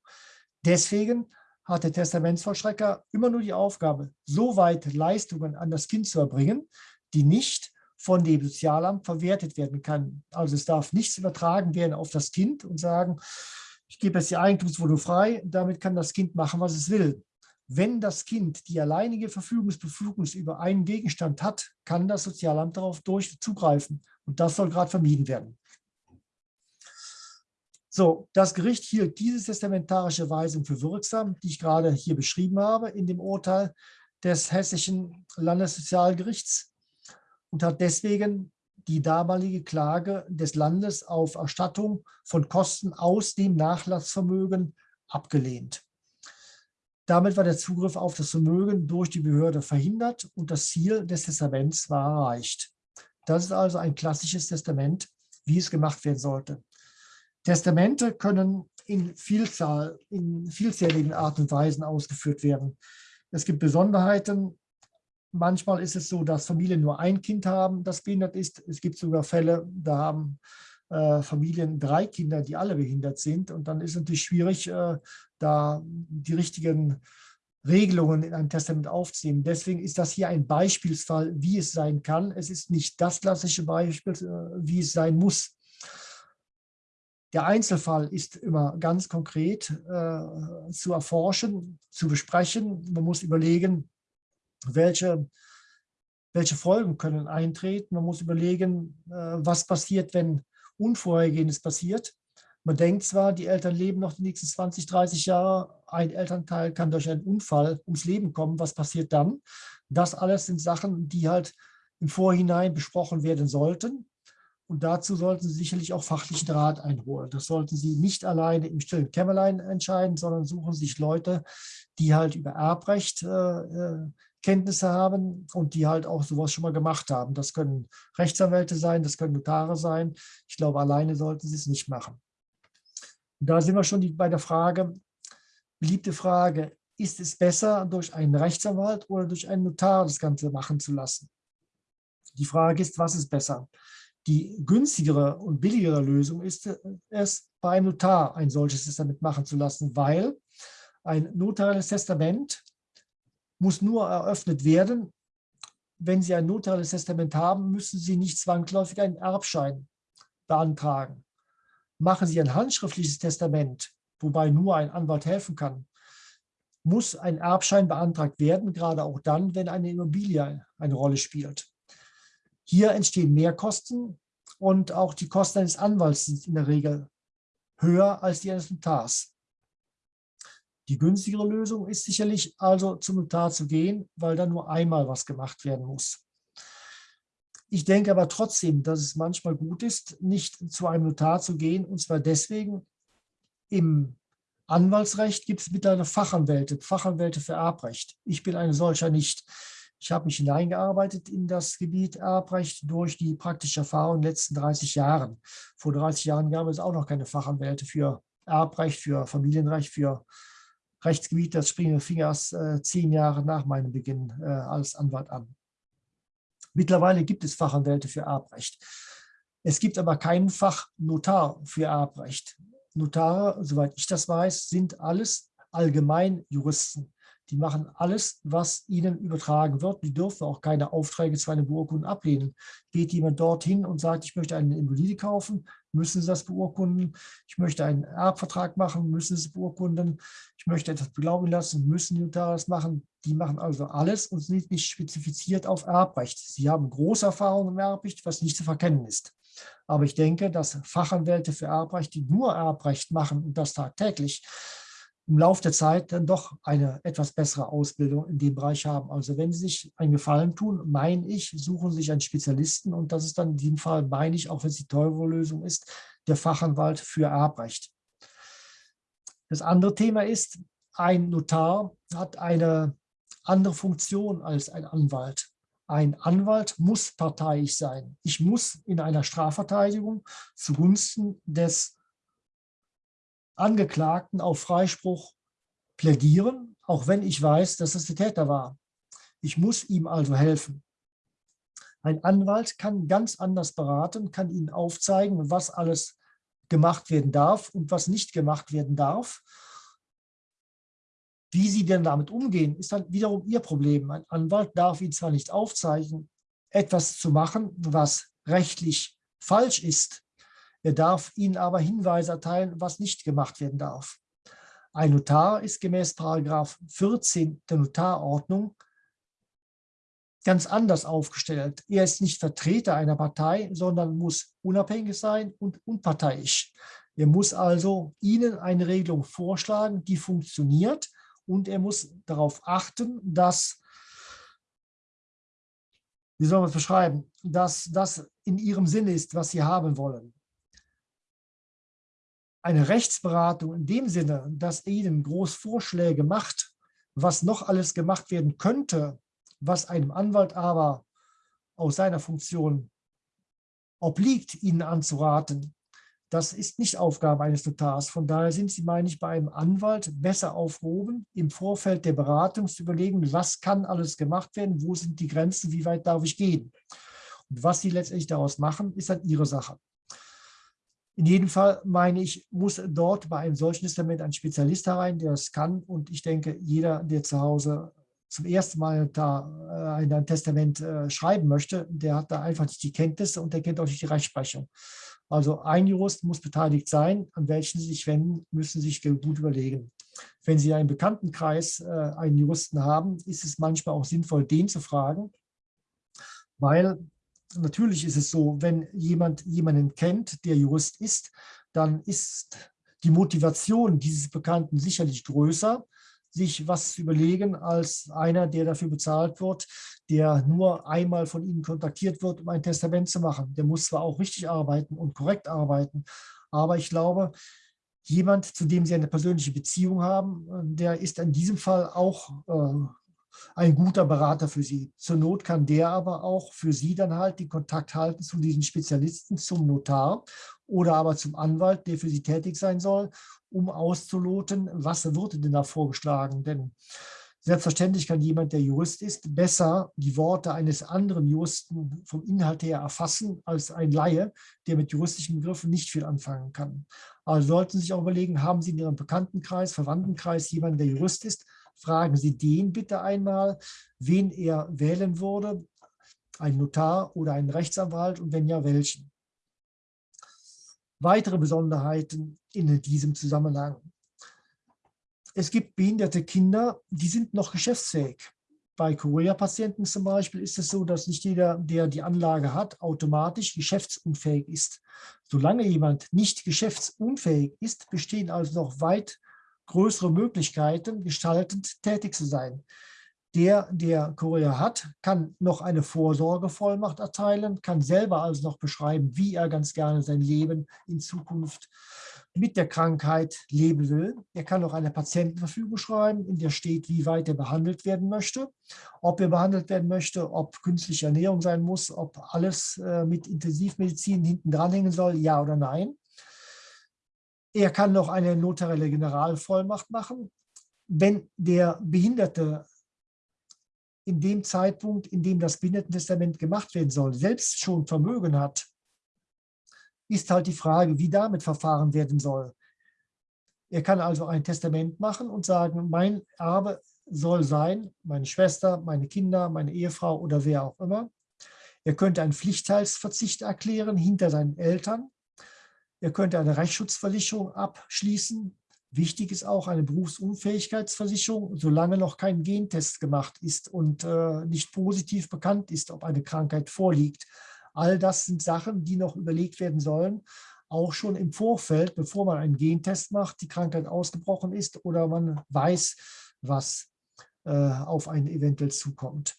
Deswegen hat der Testamentsvollstrecker immer nur die Aufgabe, so weit Leistungen an das Kind zu erbringen, die nicht von dem Sozialamt verwertet werden kann. Also es darf nichts übertragen werden auf das Kind und sagen, ich gebe jetzt die Eigentumswohnung frei, damit kann das Kind machen, was es will. Wenn das Kind die alleinige Verfügungsbefugnis über einen Gegenstand hat, kann das Sozialamt darauf durch zugreifen. Und das soll gerade vermieden werden. So, das Gericht hielt diese testamentarische Weisung für wirksam, die ich gerade hier beschrieben habe, in dem Urteil des Hessischen Landessozialgerichts und hat deswegen die damalige Klage des Landes auf Erstattung von Kosten aus dem Nachlassvermögen abgelehnt. Damit war der Zugriff auf das Vermögen durch die Behörde verhindert und das Ziel des Testaments war erreicht. Das ist also ein klassisches Testament, wie es gemacht werden sollte. Testamente können in Vielzahl, in vielzähligen Arten und Weisen ausgeführt werden. Es gibt Besonderheiten. Manchmal ist es so, dass Familien nur ein Kind haben, das behindert ist. Es gibt sogar Fälle, da haben äh, Familien drei Kinder, die alle behindert sind. Und dann ist es natürlich schwierig, äh, da die richtigen Regelungen in einem Testament aufzunehmen. Deswegen ist das hier ein Beispielsfall, wie es sein kann. Es ist nicht das klassische Beispiel, äh, wie es sein muss. Der Einzelfall ist immer ganz konkret äh, zu erforschen, zu besprechen. Man muss überlegen, welche, welche Folgen können eintreten. Man muss überlegen, äh, was passiert, wenn Unvorhergehendes passiert. Man denkt zwar, die Eltern leben noch die nächsten 20, 30 Jahre, ein Elternteil kann durch einen Unfall ums Leben kommen. Was passiert dann? Das alles sind Sachen, die halt im Vorhinein besprochen werden sollten. Und dazu sollten Sie sicherlich auch fachlichen Rat einholen. Das sollten Sie nicht alleine im stillen Kämmerlein entscheiden, sondern suchen sich Leute, die halt über Erbrecht äh, äh, Kenntnisse haben und die halt auch sowas schon mal gemacht haben. Das können Rechtsanwälte sein, das können Notare sein. Ich glaube, alleine sollten Sie es nicht machen. Und da sind wir schon bei der Frage, beliebte Frage, ist es besser, durch einen Rechtsanwalt oder durch einen Notar das Ganze machen zu lassen? Die Frage ist, was ist besser? Die günstigere und billigere Lösung ist es, bei einem Notar ein solches Testament machen zu lassen, weil ein notarielles Testament muss nur eröffnet werden. Wenn Sie ein notarielles Testament haben, müssen Sie nicht zwangsläufig einen Erbschein beantragen. Machen Sie ein handschriftliches Testament, wobei nur ein Anwalt helfen kann, muss ein Erbschein beantragt werden, gerade auch dann, wenn eine Immobilie eine Rolle spielt. Hier entstehen Mehrkosten und auch die Kosten eines Anwalts sind in der Regel höher als die eines Notars. Die günstigere Lösung ist sicherlich also zum Notar zu gehen, weil da nur einmal was gemacht werden muss. Ich denke aber trotzdem, dass es manchmal gut ist, nicht zu einem Notar zu gehen, und zwar deswegen, im Anwaltsrecht gibt es mittlerweile Fachanwälte, Fachanwälte für Erbrecht. Ich bin eine solcher nicht. Ich habe mich hineingearbeitet in das Gebiet Erbrecht durch die praktische Erfahrung in den letzten 30 Jahren. Vor 30 Jahren gab es auch noch keine Fachanwälte für Erbrecht, für Familienrecht, für Rechtsgebiet. Das springen fing erst äh, zehn Jahre nach meinem Beginn äh, als Anwalt an. Mittlerweile gibt es Fachanwälte für Erbrecht. Es gibt aber keinen Fachnotar für Erbrecht. Notare, soweit ich das weiß, sind alles Allgemeinjuristen. Die machen alles, was ihnen übertragen wird. Die dürfen auch keine Aufträge zu einem Beurkunden ablehnen. Geht jemand dorthin und sagt, ich möchte eine Immobilie kaufen, müssen sie das beurkunden. Ich möchte einen Erbvertrag machen, müssen sie es beurkunden. Ich möchte etwas beglaubigen lassen, müssen Notare das machen. Die machen also alles und sind nicht spezifiziert auf Erbrecht. Sie haben große Erfahrung im Erbrecht, was nicht zu verkennen ist. Aber ich denke, dass Fachanwälte für Erbrecht, die nur Erbrecht machen und das tagtäglich, im Laufe der Zeit dann doch eine etwas bessere Ausbildung in dem Bereich haben. Also wenn Sie sich einen Gefallen tun, meine ich, suchen Sie sich einen Spezialisten und das ist dann in diesem Fall, meine ich, auch wenn es die teure Lösung ist, der Fachanwalt für Erbrecht. Das andere Thema ist, ein Notar hat eine andere Funktion als ein Anwalt. Ein Anwalt muss parteiisch sein. Ich muss in einer Strafverteidigung zugunsten des Angeklagten auf Freispruch plädieren, auch wenn ich weiß, dass es der Täter war. Ich muss ihm also helfen. Ein Anwalt kann ganz anders beraten, kann Ihnen aufzeigen, was alles gemacht werden darf und was nicht gemacht werden darf. Wie Sie denn damit umgehen, ist dann wiederum Ihr Problem. Ein Anwalt darf Ihnen zwar nicht aufzeigen, etwas zu machen, was rechtlich falsch ist, er darf Ihnen aber Hinweise erteilen, was nicht gemacht werden darf. Ein Notar ist gemäß Paragraph 14 der Notarordnung ganz anders aufgestellt. Er ist nicht Vertreter einer Partei, sondern muss unabhängig sein und unparteiisch. Er muss also Ihnen eine Regelung vorschlagen, die funktioniert und er muss darauf achten, dass, wie soll man es beschreiben, dass das in Ihrem Sinne ist, was Sie haben wollen eine Rechtsberatung in dem Sinne, dass Ihnen groß Vorschläge macht, was noch alles gemacht werden könnte, was einem Anwalt aber aus seiner Funktion obliegt, Ihnen anzuraten, das ist nicht Aufgabe eines Notars. Von daher sind Sie, meine ich, bei einem Anwalt besser aufgehoben, im Vorfeld der Beratung zu überlegen, was kann alles gemacht werden, wo sind die Grenzen, wie weit darf ich gehen. Und was Sie letztendlich daraus machen, ist dann Ihre Sache. In jedem Fall meine ich, muss dort bei einem solchen Testament ein Spezialist herein, der es kann. Und ich denke, jeder, der zu Hause zum ersten Mal da äh, ein Testament äh, schreiben möchte, der hat da einfach nicht die Kenntnisse und der kennt auch nicht die Rechtsprechung. Also ein Jurist muss beteiligt sein. An welchen Sie sich wenden, müssen Sie sich gut überlegen. Wenn Sie einen Bekanntenkreis äh, einen Juristen haben, ist es manchmal auch sinnvoll, den zu fragen, weil natürlich ist es so, wenn jemand jemanden kennt, der Jurist ist, dann ist die Motivation dieses Bekannten sicherlich größer, sich was zu überlegen, als einer, der dafür bezahlt wird, der nur einmal von Ihnen kontaktiert wird, um ein Testament zu machen. Der muss zwar auch richtig arbeiten und korrekt arbeiten, aber ich glaube, jemand, zu dem Sie eine persönliche Beziehung haben, der ist in diesem Fall auch äh, ein guter Berater für Sie. Zur Not kann der aber auch für Sie dann halt den Kontakt halten zu diesen Spezialisten, zum Notar oder aber zum Anwalt, der für Sie tätig sein soll, um auszuloten, was wird denn da vorgeschlagen. Denn selbstverständlich kann jemand, der Jurist ist, besser die Worte eines anderen Juristen vom Inhalt her erfassen als ein Laie, der mit juristischen Begriffen nicht viel anfangen kann. Also sollten Sie sich auch überlegen, haben Sie in Ihrem Bekanntenkreis, Verwandtenkreis jemanden, der Jurist ist, fragen Sie den bitte einmal, wen er wählen würde, ein Notar oder einen Rechtsanwalt und wenn ja, welchen. Weitere Besonderheiten in diesem Zusammenhang. es gibt behinderte Kinder, die sind noch geschäftsfähig. Bei Chorea-Patienten zum Beispiel ist es so, dass nicht jeder, der die Anlage hat, automatisch geschäftsunfähig ist. Solange jemand nicht geschäftsunfähig ist, bestehen also noch weit größere Möglichkeiten, gestaltend tätig zu sein. Der, der Chorea hat, kann noch eine Vorsorgevollmacht erteilen, kann selber also noch beschreiben, wie er ganz gerne sein Leben in Zukunft mit der Krankheit leben will. Er kann auch eine Patientenverfügung schreiben, in der steht, wie weit er behandelt werden möchte, ob er behandelt werden möchte, ob künstliche Ernährung sein muss, ob alles äh, mit Intensivmedizin hinten dranhängen soll, ja oder nein. Er kann noch eine notarielle Generalvollmacht machen. Wenn der Behinderte in dem Zeitpunkt, in dem das Behindertentestament gemacht werden soll, selbst schon Vermögen hat, ist halt die Frage, wie damit verfahren werden soll. Er kann also ein Testament machen und sagen, mein Erbe soll sein, meine Schwester, meine Kinder, meine Ehefrau oder wer auch immer. Er könnte einen Pflichtteilsverzicht erklären hinter seinen Eltern. Er könnte eine Rechtsschutzversicherung abschließen. Wichtig ist auch eine Berufsunfähigkeitsversicherung, solange noch kein Gentest gemacht ist und äh, nicht positiv bekannt ist, ob eine Krankheit vorliegt. All das sind Sachen, die noch überlegt werden sollen, auch schon im Vorfeld, bevor man einen Gentest macht, die Krankheit ausgebrochen ist oder man weiß, was äh, auf einen eventuell zukommt.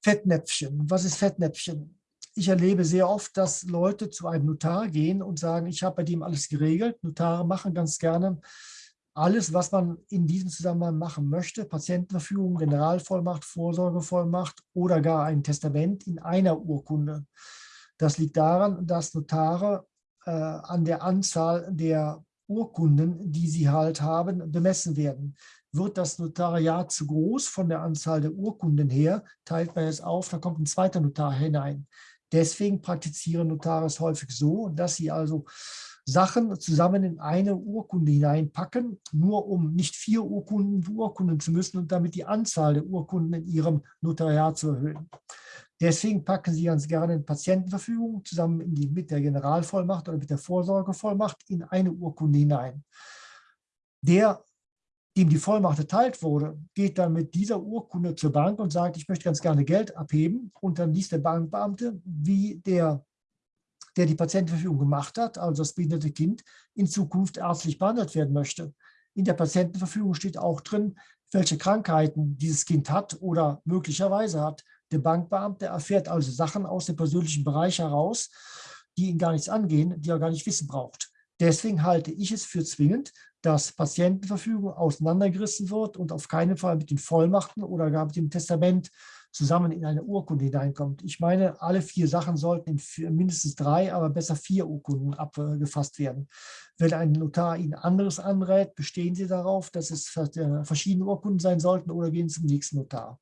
Fettnäpfchen. Was ist Fettnäpfchen? Ich erlebe sehr oft, dass Leute zu einem Notar gehen und sagen, ich habe bei dem alles geregelt. Notare machen ganz gerne alles, was man in diesem Zusammenhang machen möchte, Patientenverfügung, Generalvollmacht, Vorsorgevollmacht oder gar ein Testament in einer Urkunde. Das liegt daran, dass Notare äh, an der Anzahl der Urkunden, die sie halt haben, bemessen werden. Wird das Notariat zu groß von der Anzahl der Urkunden her, teilt man es auf, da kommt ein zweiter Notar hinein. Deswegen praktizieren Notare es häufig so, dass sie also Sachen zusammen in eine Urkunde hineinpacken, nur um nicht vier Urkunden beurkunden zu müssen und damit die Anzahl der Urkunden in ihrem Notariat zu erhöhen. Deswegen packen Sie ganz gerne eine Patientenverfügung zusammen die, mit der Generalvollmacht oder mit der Vorsorgevollmacht in eine Urkunde hinein. Der, dem die Vollmacht erteilt wurde, geht dann mit dieser Urkunde zur Bank und sagt, ich möchte ganz gerne Geld abheben. Und dann liest der Bankbeamte, wie der der die Patientenverfügung gemacht hat, also das behinderte Kind, in Zukunft ärztlich behandelt werden möchte. In der Patientenverfügung steht auch drin, welche Krankheiten dieses Kind hat oder möglicherweise hat. Der Bankbeamte erfährt also Sachen aus dem persönlichen Bereich heraus, die ihn gar nichts angehen, die er gar nicht wissen braucht. Deswegen halte ich es für zwingend, dass Patientenverfügung auseinandergerissen wird und auf keinen Fall mit den Vollmachten oder gar mit dem Testament zusammen in eine Urkunde hineinkommt. Ich meine, alle vier Sachen sollten in mindestens drei, aber besser vier Urkunden abgefasst werden. Wenn ein Notar Ihnen anderes anrät, bestehen Sie darauf, dass es verschiedene Urkunden sein sollten oder gehen Sie zum nächsten Notar.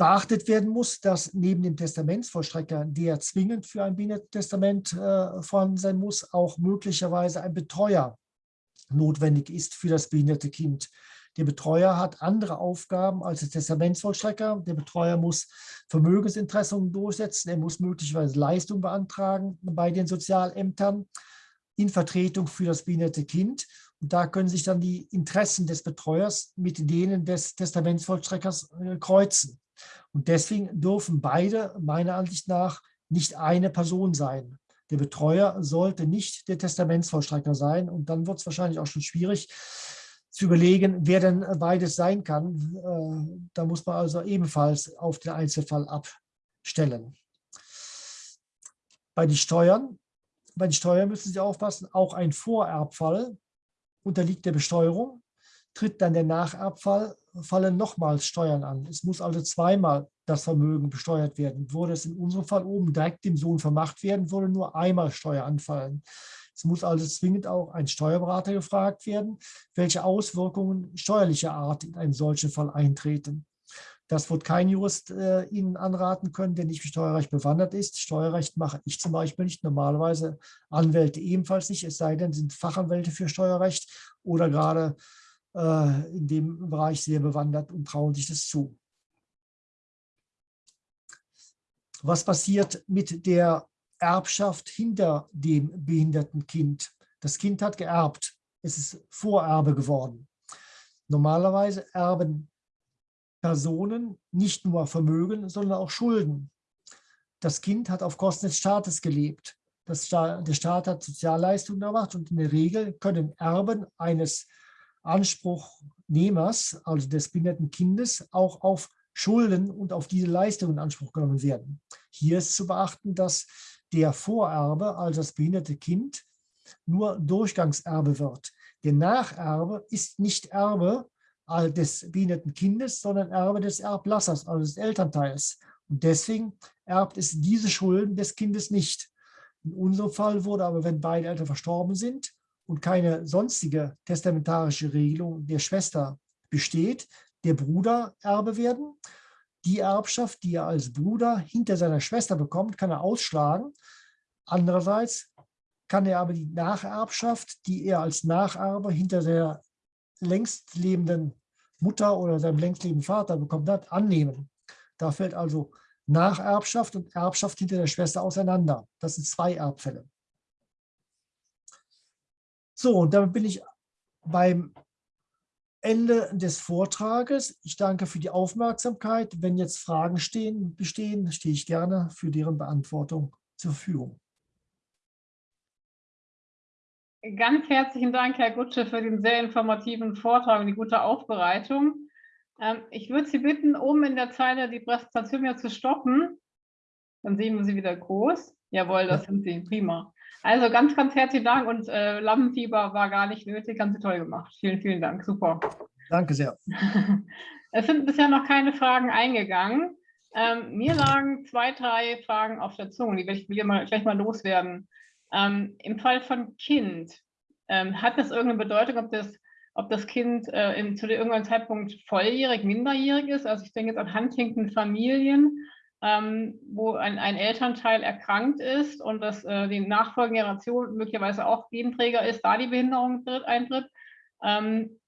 Beachtet werden muss, dass neben dem Testamentsvollstrecker, der zwingend für ein Behindertentestament äh, vorhanden sein muss, auch möglicherweise ein Betreuer notwendig ist für das behinderte Kind. Der Betreuer hat andere Aufgaben als der Testamentsvollstrecker. Der Betreuer muss Vermögensinteressen durchsetzen. Er muss möglicherweise Leistung beantragen bei den Sozialämtern in Vertretung für das behinderte Kind. Und da können sich dann die Interessen des Betreuers mit denen des Testamentsvollstreckers äh, kreuzen. Und deswegen dürfen beide meiner Ansicht nach nicht eine Person sein. Der Betreuer sollte nicht der Testamentsvollstrecker sein. Und dann wird es wahrscheinlich auch schon schwierig, zu überlegen, wer denn beides sein kann. Äh, da muss man also ebenfalls auf den Einzelfall abstellen. Bei den Steuern, bei den Steuern müssen Sie aufpassen, auch ein Vorerbfall unterliegt der Besteuerung, tritt dann der Nacherbfall, fallen nochmals Steuern an. Es muss also zweimal das Vermögen besteuert werden. Würde es in unserem Fall oben direkt dem Sohn vermacht werden, würde nur einmal Steuer anfallen. Es muss also zwingend auch ein Steuerberater gefragt werden, welche Auswirkungen steuerlicher Art in einen solchen Fall eintreten. Das wird kein Jurist äh, Ihnen anraten können, der nicht im Steuerrecht bewandert ist. Steuerrecht mache ich zum Beispiel nicht, normalerweise Anwälte ebenfalls nicht, es sei denn, sind Fachanwälte für Steuerrecht oder gerade in dem Bereich sehr bewandert und trauen sich das zu. Was passiert mit der Erbschaft hinter dem behinderten Kind. Das Kind hat geerbt. Es ist Vorerbe geworden. Normalerweise erben Personen nicht nur Vermögen, sondern auch Schulden. Das Kind hat auf Kosten des Staates gelebt. Staat, der Staat hat Sozialleistungen erbracht und in der Regel können Erben eines Anspruchnehmers, also des behinderten Kindes, auch auf Schulden und auf diese Leistungen in Anspruch genommen werden. Hier ist zu beachten, dass der Vorerbe, also das behinderte Kind, nur Durchgangserbe wird. Der Nacherbe ist nicht Erbe des behinderten Kindes, sondern Erbe des Erblassers, also des Elternteils. Und deswegen erbt es diese Schulden des Kindes nicht. In unserem Fall wurde aber, wenn beide Eltern verstorben sind und keine sonstige testamentarische Regelung der Schwester besteht, der Bruder Erbe werden. Die Erbschaft, die er als Bruder hinter seiner Schwester bekommt, kann er ausschlagen. Andererseits kann er aber die Nacherbschaft, die er als Nacherbe hinter der längst lebenden Mutter oder seinem längst lebenden Vater bekommen hat, annehmen. Da fällt also Nacherbschaft und Erbschaft hinter der Schwester auseinander. Das sind zwei Erbfälle. So, und damit bin ich beim Ende des Vortrages. Ich danke für die Aufmerksamkeit. Wenn jetzt Fragen stehen, bestehen, stehe ich gerne für deren Beantwortung zur Verfügung. Ganz herzlichen Dank, Herr Gutsche, für den sehr informativen Vortrag und die gute Aufbereitung. Ähm, ich würde Sie bitten, oben in der Zeile die Präsentation ja zu stoppen. Dann sehen wir Sie wieder groß. Jawohl, das sind Sie. Prima. Also ganz, ganz herzlichen Dank und äh, Lampenfieber war gar nicht nötig. Haben Sie toll gemacht. Vielen, vielen Dank. Super. Danke sehr. es sind bisher noch keine Fragen eingegangen. Ähm, mir lagen zwei, drei Fragen auf der Zunge, die will ich will mal, gleich mal loswerden. Ähm, Im Fall von Kind, ähm, hat das irgendeine Bedeutung, ob das, ob das Kind äh, in, zu irgendeinem Zeitpunkt volljährig, minderjährig ist? Also ich denke jetzt an Huntington-Familien, ähm, wo ein, ein, Elternteil erkrankt ist und dass äh, die nachfolgende Generation möglicherweise auch Genträger ist, da die Behinderung tritt, eintritt. Ähm,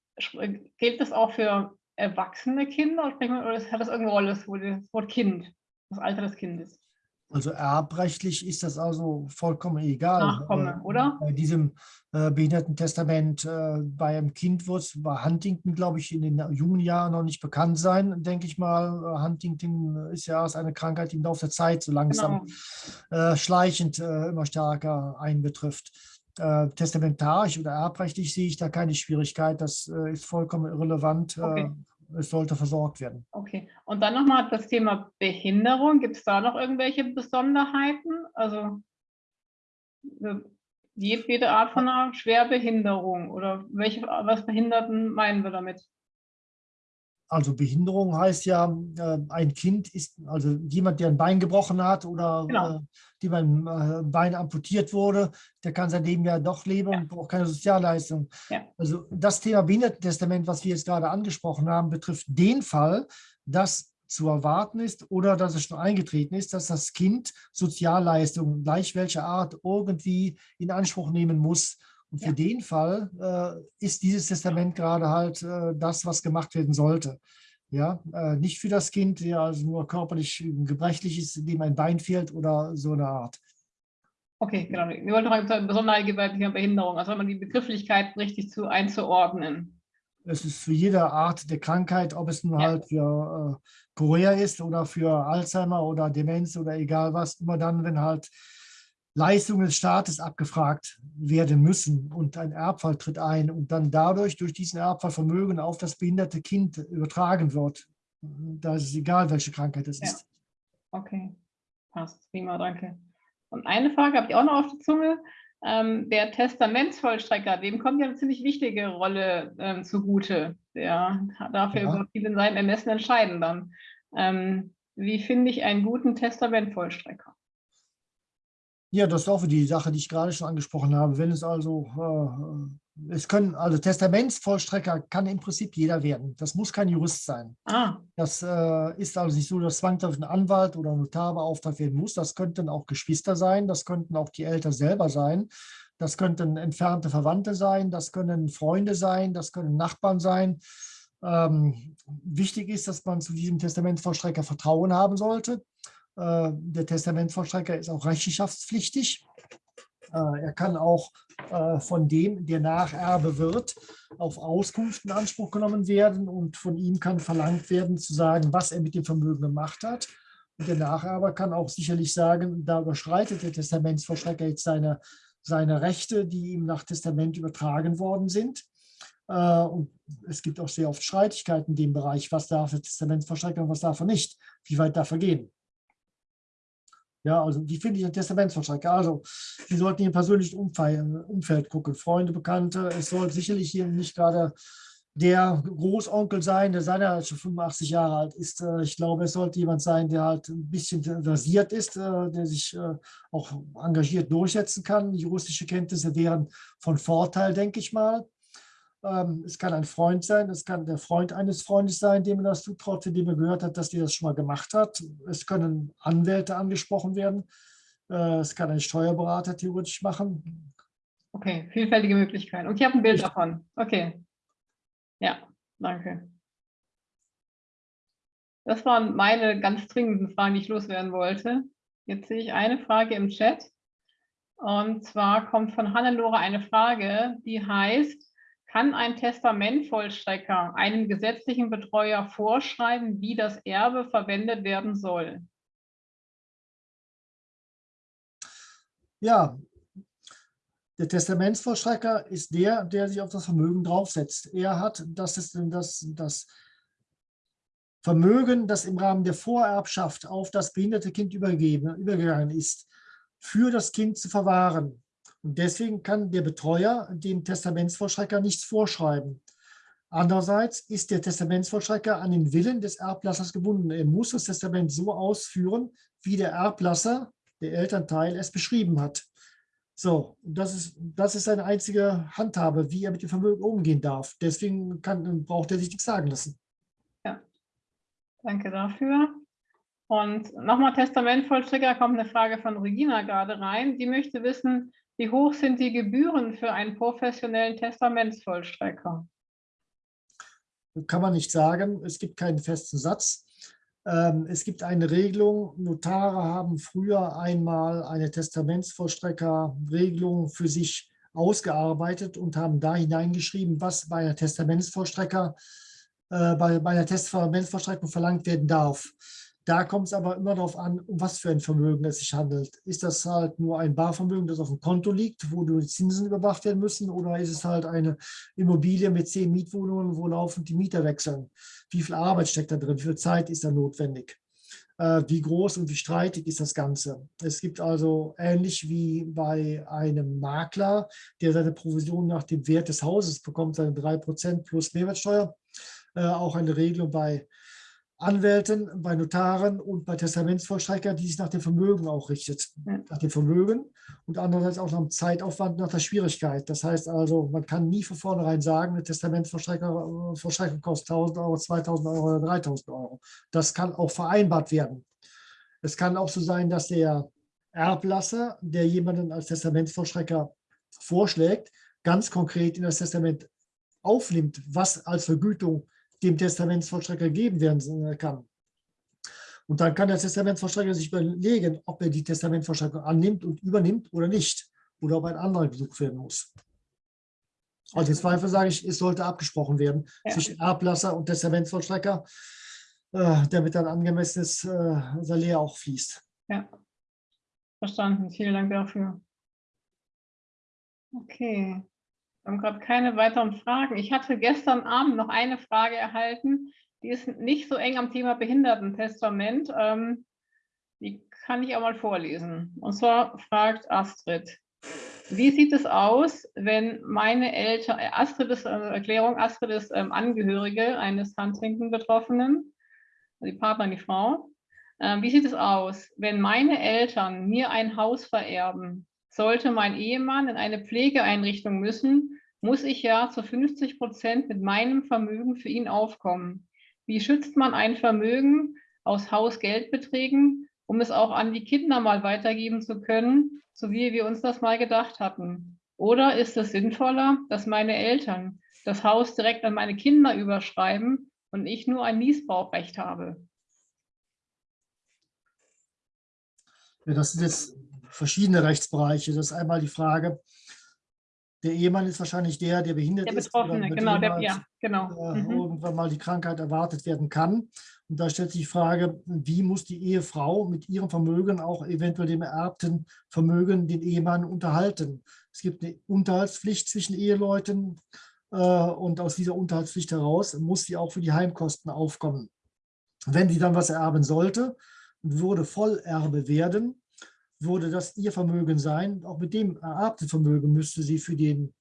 gilt das auch für erwachsene Kinder oder hat das irgendeine Rolle, das Wort Kind, das Alter des Kindes? Also erbrechtlich ist das also vollkommen egal. Nachkomme, äh, oder? Bei diesem äh, Behindertentestament äh, bei einem Kind wird es bei Huntington, glaube ich, in den jungen Jahren noch nicht bekannt sein, denke ich mal. Äh, Huntington ist ja erst eine Krankheit, die im Laufe der Zeit so langsam genau. äh, schleichend äh, immer stärker einbetrifft. testamentarisch oder erbrechtlich sehe ich da keine Schwierigkeit. Das ist vollkommen irrelevant. Okay es sollte versorgt werden. Okay, und dann nochmal das Thema Behinderung. Gibt es da noch irgendwelche Besonderheiten? Also jede Art von einer Schwerbehinderung oder welche, was Behinderten meinen wir damit? Also Behinderung heißt ja, äh, ein Kind ist, also jemand, der ein Bein gebrochen hat oder genau. äh, dem ein äh, Bein amputiert wurde, der kann sein Leben ja doch leben ja. und braucht keine Sozialleistung. Ja. Also das Thema Behindertentestament, was wir jetzt gerade angesprochen haben, betrifft den Fall, dass zu erwarten ist oder dass es schon eingetreten ist, dass das Kind Sozialleistungen gleich welcher Art irgendwie in Anspruch nehmen muss, und für ja. den Fall äh, ist dieses Testament gerade halt äh, das, was gemacht werden sollte. Ja, äh, nicht für das Kind, der also nur körperlich gebrechlich ist, dem ein Bein fehlt oder so eine Art. Okay, genau. Wir wollten noch eine Besonderheit bei Behinderung, also wenn man die Begrifflichkeit richtig zu einzuordnen. Es ist für jede Art der Krankheit, ob es nur ja. halt für äh, Korea ist oder für Alzheimer oder Demenz oder egal was, immer dann, wenn halt Leistungen des Staates abgefragt werden müssen und ein Erbfall tritt ein und dann dadurch durch diesen Erbfall Vermögen auf das behinderte Kind übertragen wird. Da ist es egal, welche Krankheit es ja. ist. Okay, passt. Prima, danke. Und eine Frage habe ich auch noch auf der Zunge. Ähm, der Testamentsvollstrecker, dem kommt ja eine ziemlich wichtige Rolle ähm, zugute. Der darf ja über viele seinen Ermessen entscheiden dann. Ähm, wie finde ich einen guten Testamentvollstrecker? Ja, das ist auch die Sache, die ich gerade schon angesprochen habe. Wenn es also, äh, es können, also Testamentsvollstrecker kann im Prinzip jeder werden. Das muss kein Jurist sein. Ah. Das äh, ist also nicht so, dass zwangsläufig ein Anwalt oder ein Notar beauftragt werden muss. Das könnten auch Geschwister sein, das könnten auch die Eltern selber sein. Das könnten entfernte Verwandte sein, das können Freunde sein, das können Nachbarn sein. Ähm, wichtig ist, dass man zu diesem Testamentsvollstrecker Vertrauen haben sollte der Testamentvollstrecker ist auch rechenschaftspflichtig. Äh, er kann auch äh, von dem, der Nacherbe wird, auf Auskunft in Anspruch genommen werden und von ihm kann verlangt werden, zu sagen, was er mit dem Vermögen gemacht hat. Und der Nacherbe kann auch sicherlich sagen, da überschreitet der Testamentsvollstrecker jetzt seine, seine Rechte, die ihm nach Testament übertragen worden sind. Und es gibt auch sehr oft Streitigkeiten in dem Bereich, was darf der Testamentsvollstrecker und was darf er nicht, wie weit darf er gehen. Ja, also wie finde ich ein Testamentsvertrag? Also, Sie sollten Ihr persönlichen Umfeld gucken, Freunde, Bekannte. Es soll sicherlich hier nicht gerade der Großonkel sein, der seiner schon 85 Jahre alt ist. Äh, ich glaube, es sollte jemand sein, der halt ein bisschen versiert ist, äh, der sich äh, auch engagiert durchsetzen kann. Juristische Kenntnisse wären von Vorteil, denke ich mal. Ähm, es kann ein Freund sein, es kann der Freund eines Freundes sein, dem man das zutraut, von dem er gehört hat, dass der das schon mal gemacht hat. Es können Anwälte angesprochen werden. Äh, es kann ein Steuerberater theoretisch machen. Okay, vielfältige Möglichkeiten. Und ich habe ein Bild ich, davon. Okay. Ja, danke. Das waren meine ganz dringenden Fragen, die ich loswerden wollte. Jetzt sehe ich eine Frage im Chat. Und zwar kommt von Hannelore eine Frage, die heißt, kann ein Testamentvollstrecker einem gesetzlichen Betreuer vorschreiben, wie das Erbe verwendet werden soll? Ja, der Testamentsvollstrecker ist der, der sich auf das Vermögen draufsetzt. Er hat das, das, das Vermögen, das im Rahmen der Vorerbschaft auf das behinderte Kind übergeben, übergegangen ist, für das Kind zu verwahren. Und deswegen kann der Betreuer dem Testamentsvollstrecker nichts vorschreiben. Andererseits ist der Testamentsvollstrecker an den Willen des Erblassers gebunden. Er muss das Testament so ausführen, wie der Erblasser, der Elternteil, es beschrieben hat. So, das ist, das ist seine einzige Handhabe, wie er mit dem Vermögen umgehen darf. Deswegen kann, braucht er sich nichts sagen lassen. Ja, danke dafür. Und nochmal Testamentvollstrecker, kommt eine Frage von Regina gerade rein. Die möchte wissen, wie hoch sind die Gebühren für einen professionellen Testamentsvollstrecker? Kann man nicht sagen. Es gibt keinen festen Satz. Ähm, es gibt eine Regelung. Notare haben früher einmal eine Testamentsvollstrecker-Regelung für sich ausgearbeitet und haben da hineingeschrieben, was bei einer Testamentsvollstrecker, äh, bei, bei einer Testamentsvollstreckung verlangt werden darf. Da kommt es aber immer darauf an, um was für ein Vermögen es sich handelt. Ist das halt nur ein Barvermögen, das auf dem Konto liegt, wo die Zinsen überwacht werden müssen, oder ist es halt eine Immobilie mit zehn Mietwohnungen, wo laufend die Mieter wechseln? Wie viel Arbeit steckt da drin? Wie viel Zeit ist da notwendig? Äh, wie groß und wie streitig ist das Ganze? Es gibt also ähnlich wie bei einem Makler, der seine Provision nach dem Wert des Hauses bekommt, seine 3% plus Mehrwertsteuer, äh, auch eine Regelung bei Anwälten, bei Notaren und bei Testamentsvollstreckern, die sich nach dem Vermögen auch richtet. Nach dem Vermögen und andererseits auch nach dem Zeitaufwand, nach der Schwierigkeit. Das heißt also, man kann nie von vornherein sagen, eine Testamentsvollstreckung äh, kostet 1000 Euro, 2000 Euro oder 3000 Euro. Das kann auch vereinbart werden. Es kann auch so sein, dass der Erblasser, der jemanden als Testamentsvollstrecker vorschlägt, ganz konkret in das Testament aufnimmt, was als Vergütung dem Testamentsvollstrecker gegeben werden kann. Und dann kann der Testamentsvollstrecker sich überlegen, ob er die Testamentsvollstreckung annimmt und übernimmt oder nicht. Oder ob ein anderer gesucht werden muss. Also im Zweifel sage ich, es sollte abgesprochen werden ja. zwischen Erblasser und Testamentsvollstrecker, äh, damit dann angemessenes äh, Salär auch fließt. Ja, verstanden. Vielen Dank dafür. Okay. Wir haben gerade keine weiteren Fragen. Ich hatte gestern Abend noch eine Frage erhalten, die ist nicht so eng am Thema Behindertentestament. Ähm, die kann ich auch mal vorlesen. Und zwar fragt Astrid, wie sieht es aus, wenn meine Eltern, äh, Astrid ist, also Erklärung, Astrid ist ähm, Angehörige eines Handtrinken-Betroffenen, die Partnerin, die Frau. Ähm, wie sieht es aus, wenn meine Eltern mir ein Haus vererben sollte mein Ehemann in eine Pflegeeinrichtung müssen, muss ich ja zu 50 Prozent mit meinem Vermögen für ihn aufkommen. Wie schützt man ein Vermögen aus Hausgeldbeträgen, um es auch an die Kinder mal weitergeben zu können, so wie wir uns das mal gedacht hatten? Oder ist es sinnvoller, dass meine Eltern das Haus direkt an meine Kinder überschreiben und ich nur ein Niesbrauchrecht habe? Ja, das sind jetzt verschiedene Rechtsbereiche. Das ist einmal die Frage, der Ehemann ist wahrscheinlich der, der behindert der ist. Betroffene, genau, der, ja, genau. Mhm. Irgendwann mal die Krankheit erwartet werden kann. Und da stellt sich die Frage, wie muss die Ehefrau mit ihrem Vermögen, auch eventuell dem ererbten Vermögen, den Ehemann unterhalten? Es gibt eine Unterhaltspflicht zwischen Eheleuten äh, und aus dieser Unterhaltspflicht heraus muss sie auch für die Heimkosten aufkommen. Wenn sie dann was erben sollte und würde Vollerbe werden, würde das ihr Vermögen sein. Auch mit dem ererbten Vermögen müsste sie für den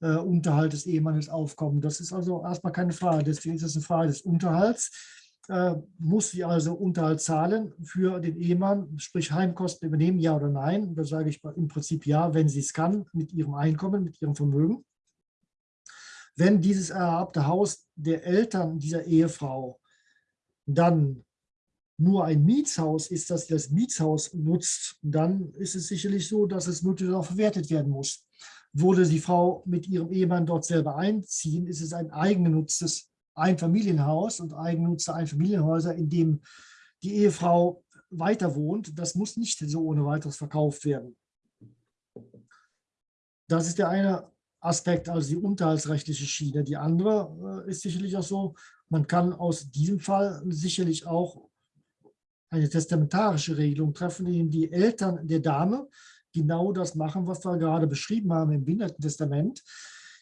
äh, Unterhalt des Ehemannes aufkommen. Das ist also erstmal keine Frage. Deswegen ist es eine Frage des Unterhalts. Äh, muss sie also Unterhalt zahlen für den Ehemann, sprich Heimkosten übernehmen, ja oder nein? Da sage ich im Prinzip ja, wenn sie es kann, mit ihrem Einkommen, mit ihrem Vermögen. Wenn dieses ererbte Haus der Eltern dieser Ehefrau dann nur ein Mietshaus ist, das das Mietshaus nutzt, dann ist es sicherlich so, dass es möglichst auch verwertet werden muss. Würde die Frau mit ihrem Ehemann dort selber einziehen, ist es ein eigengenutztes Einfamilienhaus und eigengenutzte Einfamilienhäuser, in dem die Ehefrau weiter wohnt. Das muss nicht so ohne weiteres verkauft werden. Das ist der eine Aspekt, also die unterhaltsrechtliche Schiene. Die andere äh, ist sicherlich auch so, man kann aus diesem Fall sicherlich auch eine testamentarische Regelung treffen, in die Eltern der Dame genau das machen, was wir gerade beschrieben haben im Behindertentestament.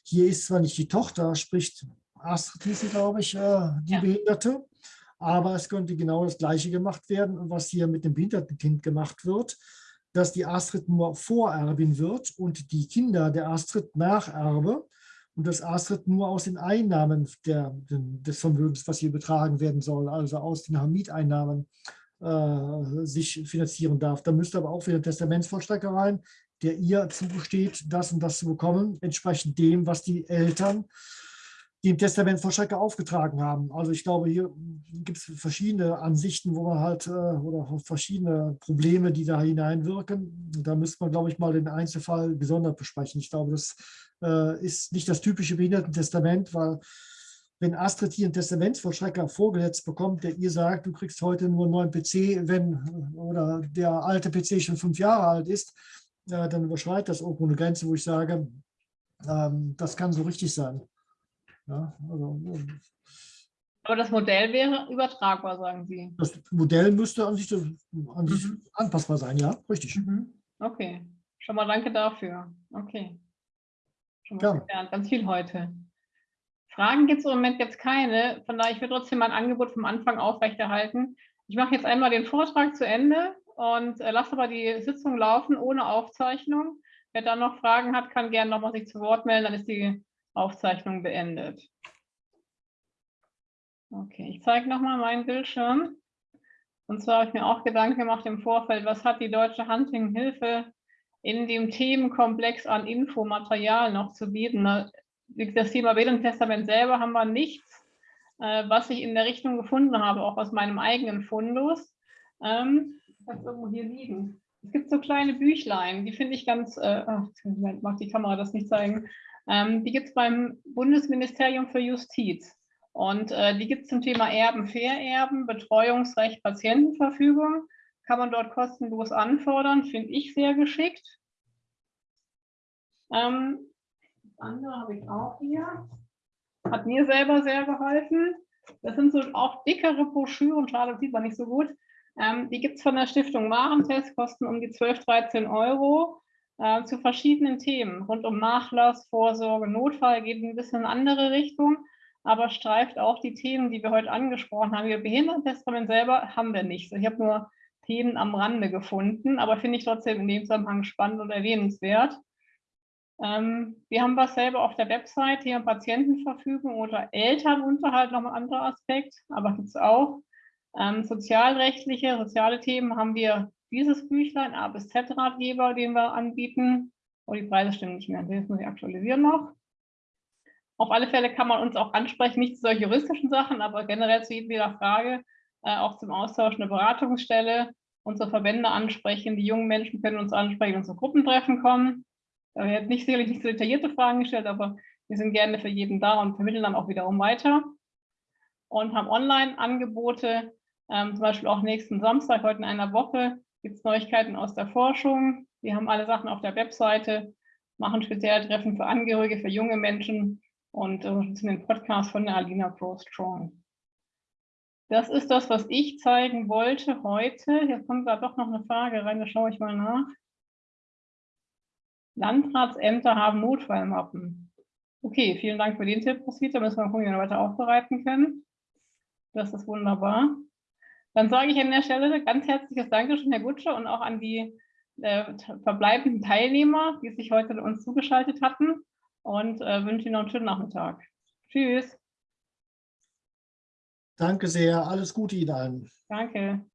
Hier ist zwar nicht die Tochter, spricht Astrid hieß sie, glaube ich, äh, die ja. Behinderte, aber es könnte genau das Gleiche gemacht werden, was hier mit dem Behindertenkind gemacht wird, dass die Astrid nur Vorerbin wird und die Kinder der Astrid Nacherbe und das Astrid nur aus den Einnahmen der, des Vermögens, was hier betragen werden soll, also aus den Mieteinnahmen äh, sich finanzieren darf. Da müsste aber auch wieder ein Testamentsvollstrecker rein, der ihr zugesteht, das und das zu bekommen, entsprechend dem, was die Eltern dem Testamentsvollstrecker aufgetragen haben. Also ich glaube, hier gibt es verschiedene Ansichten, wo man halt, äh, oder verschiedene Probleme, die da hineinwirken. Da müsste man, glaube ich, mal den Einzelfall gesondert besprechen. Ich glaube, das äh, ist nicht das typische Behindertentestament, weil wenn Astrid hier einen Testamentsvollstrecker vorgesetzt bekommt, der ihr sagt, du kriegst heute nur einen neuen PC, wenn oder der alte PC schon fünf Jahre alt ist, äh, dann überschreitet das irgendwo eine Grenze, wo ich sage, ähm, das kann so richtig sein. Ja, also, aber das Modell wäre übertragbar, sagen Sie? Das Modell müsste an sich, an sich mhm. anpassbar sein, ja, richtig. Mhm. Okay, schon mal danke dafür. Okay. Schon mal ja. ganz viel heute. Fragen gibt es im Moment jetzt keine. Von daher, ich würde trotzdem mein Angebot vom Anfang aufrechterhalten. Ich mache jetzt einmal den Vortrag zu Ende und äh, lasse aber die Sitzung laufen ohne Aufzeichnung. Wer da noch Fragen hat, kann gerne nochmal sich zu Wort melden, dann ist die Aufzeichnung beendet. Okay, ich zeige nochmal meinen Bildschirm. Und zwar habe ich mir auch Gedanken gemacht im Vorfeld, was hat die Deutsche Hunting-Hilfe in dem Themenkomplex an Infomaterial noch zu bieten das Thema Testament selber haben wir nichts, äh, was ich in der Richtung gefunden habe, auch aus meinem eigenen Fundus. Ähm, das irgendwo hier liegen. Es gibt so kleine Büchlein, die finde ich ganz, äh, ach, macht die Kamera das nicht zeigen, ähm, die gibt es beim Bundesministerium für Justiz. Und äh, die gibt es zum Thema Erben, Vererben, Betreuungsrecht, Patientenverfügung. Kann man dort kostenlos anfordern, finde ich sehr geschickt. Ähm, andere habe ich auch hier. Hat mir selber sehr geholfen. Das sind so auch dickere Broschüren, schade, das sieht man nicht so gut. Ähm, die gibt es von der Stiftung Warentest, kosten um die 12, 13 Euro äh, zu verschiedenen Themen. Rund um Nachlass, Vorsorge, Notfall geht ein bisschen in andere Richtung, aber streift auch die Themen, die wir heute angesprochen haben. Wir Behindertentestament selber haben wir nicht. Ich habe nur Themen am Rande gefunden, aber finde ich trotzdem in dem Zusammenhang spannend und erwähnenswert. Ähm, wir haben was selber auf der Website, hier Patientenverfügung oder Elternunterhalt, noch ein anderer Aspekt, aber gibt es auch. Ähm, sozialrechtliche, soziale Themen haben wir dieses Büchlein, A bis Z Ratgeber, den wir anbieten. Oh, die Preise stimmen nicht mehr, das muss ich aktualisieren noch. Auf alle Fälle kann man uns auch ansprechen, nicht zu solchen juristischen Sachen, aber generell zu jeder Frage, äh, auch zum Austausch eine Beratungsstelle, unsere Verbände ansprechen, die jungen Menschen können uns ansprechen, unsere Gruppentreffen kommen. Er hat nicht sicherlich nicht so detaillierte Fragen gestellt, aber wir sind gerne für jeden da und vermitteln dann auch wiederum weiter. Und haben Online-Angebote, ähm, zum Beispiel auch nächsten Samstag, heute in einer Woche, gibt es Neuigkeiten aus der Forschung. Wir haben alle Sachen auf der Webseite, machen spezielle Treffen für Angehörige, für junge Menschen und unterstützen den Podcast von der Alina Pro Strong. Das ist das, was ich zeigen wollte heute. Jetzt kommt da doch noch eine Frage rein, da schaue ich mal nach. Landratsämter haben Notfallmappen. Okay, vielen Dank für den Tipp, Roswitha. Müssen wir gucken, wie wir weiter aufbereiten können. Das ist wunderbar. Dann sage ich an der Stelle ganz herzliches Dankeschön, Herr Gutsche, und auch an die äh, verbleibenden Teilnehmer, die sich heute uns zugeschaltet hatten. Und äh, wünsche Ihnen noch einen schönen Nachmittag. Tschüss. Danke sehr. Alles Gute Ihnen allen. Danke.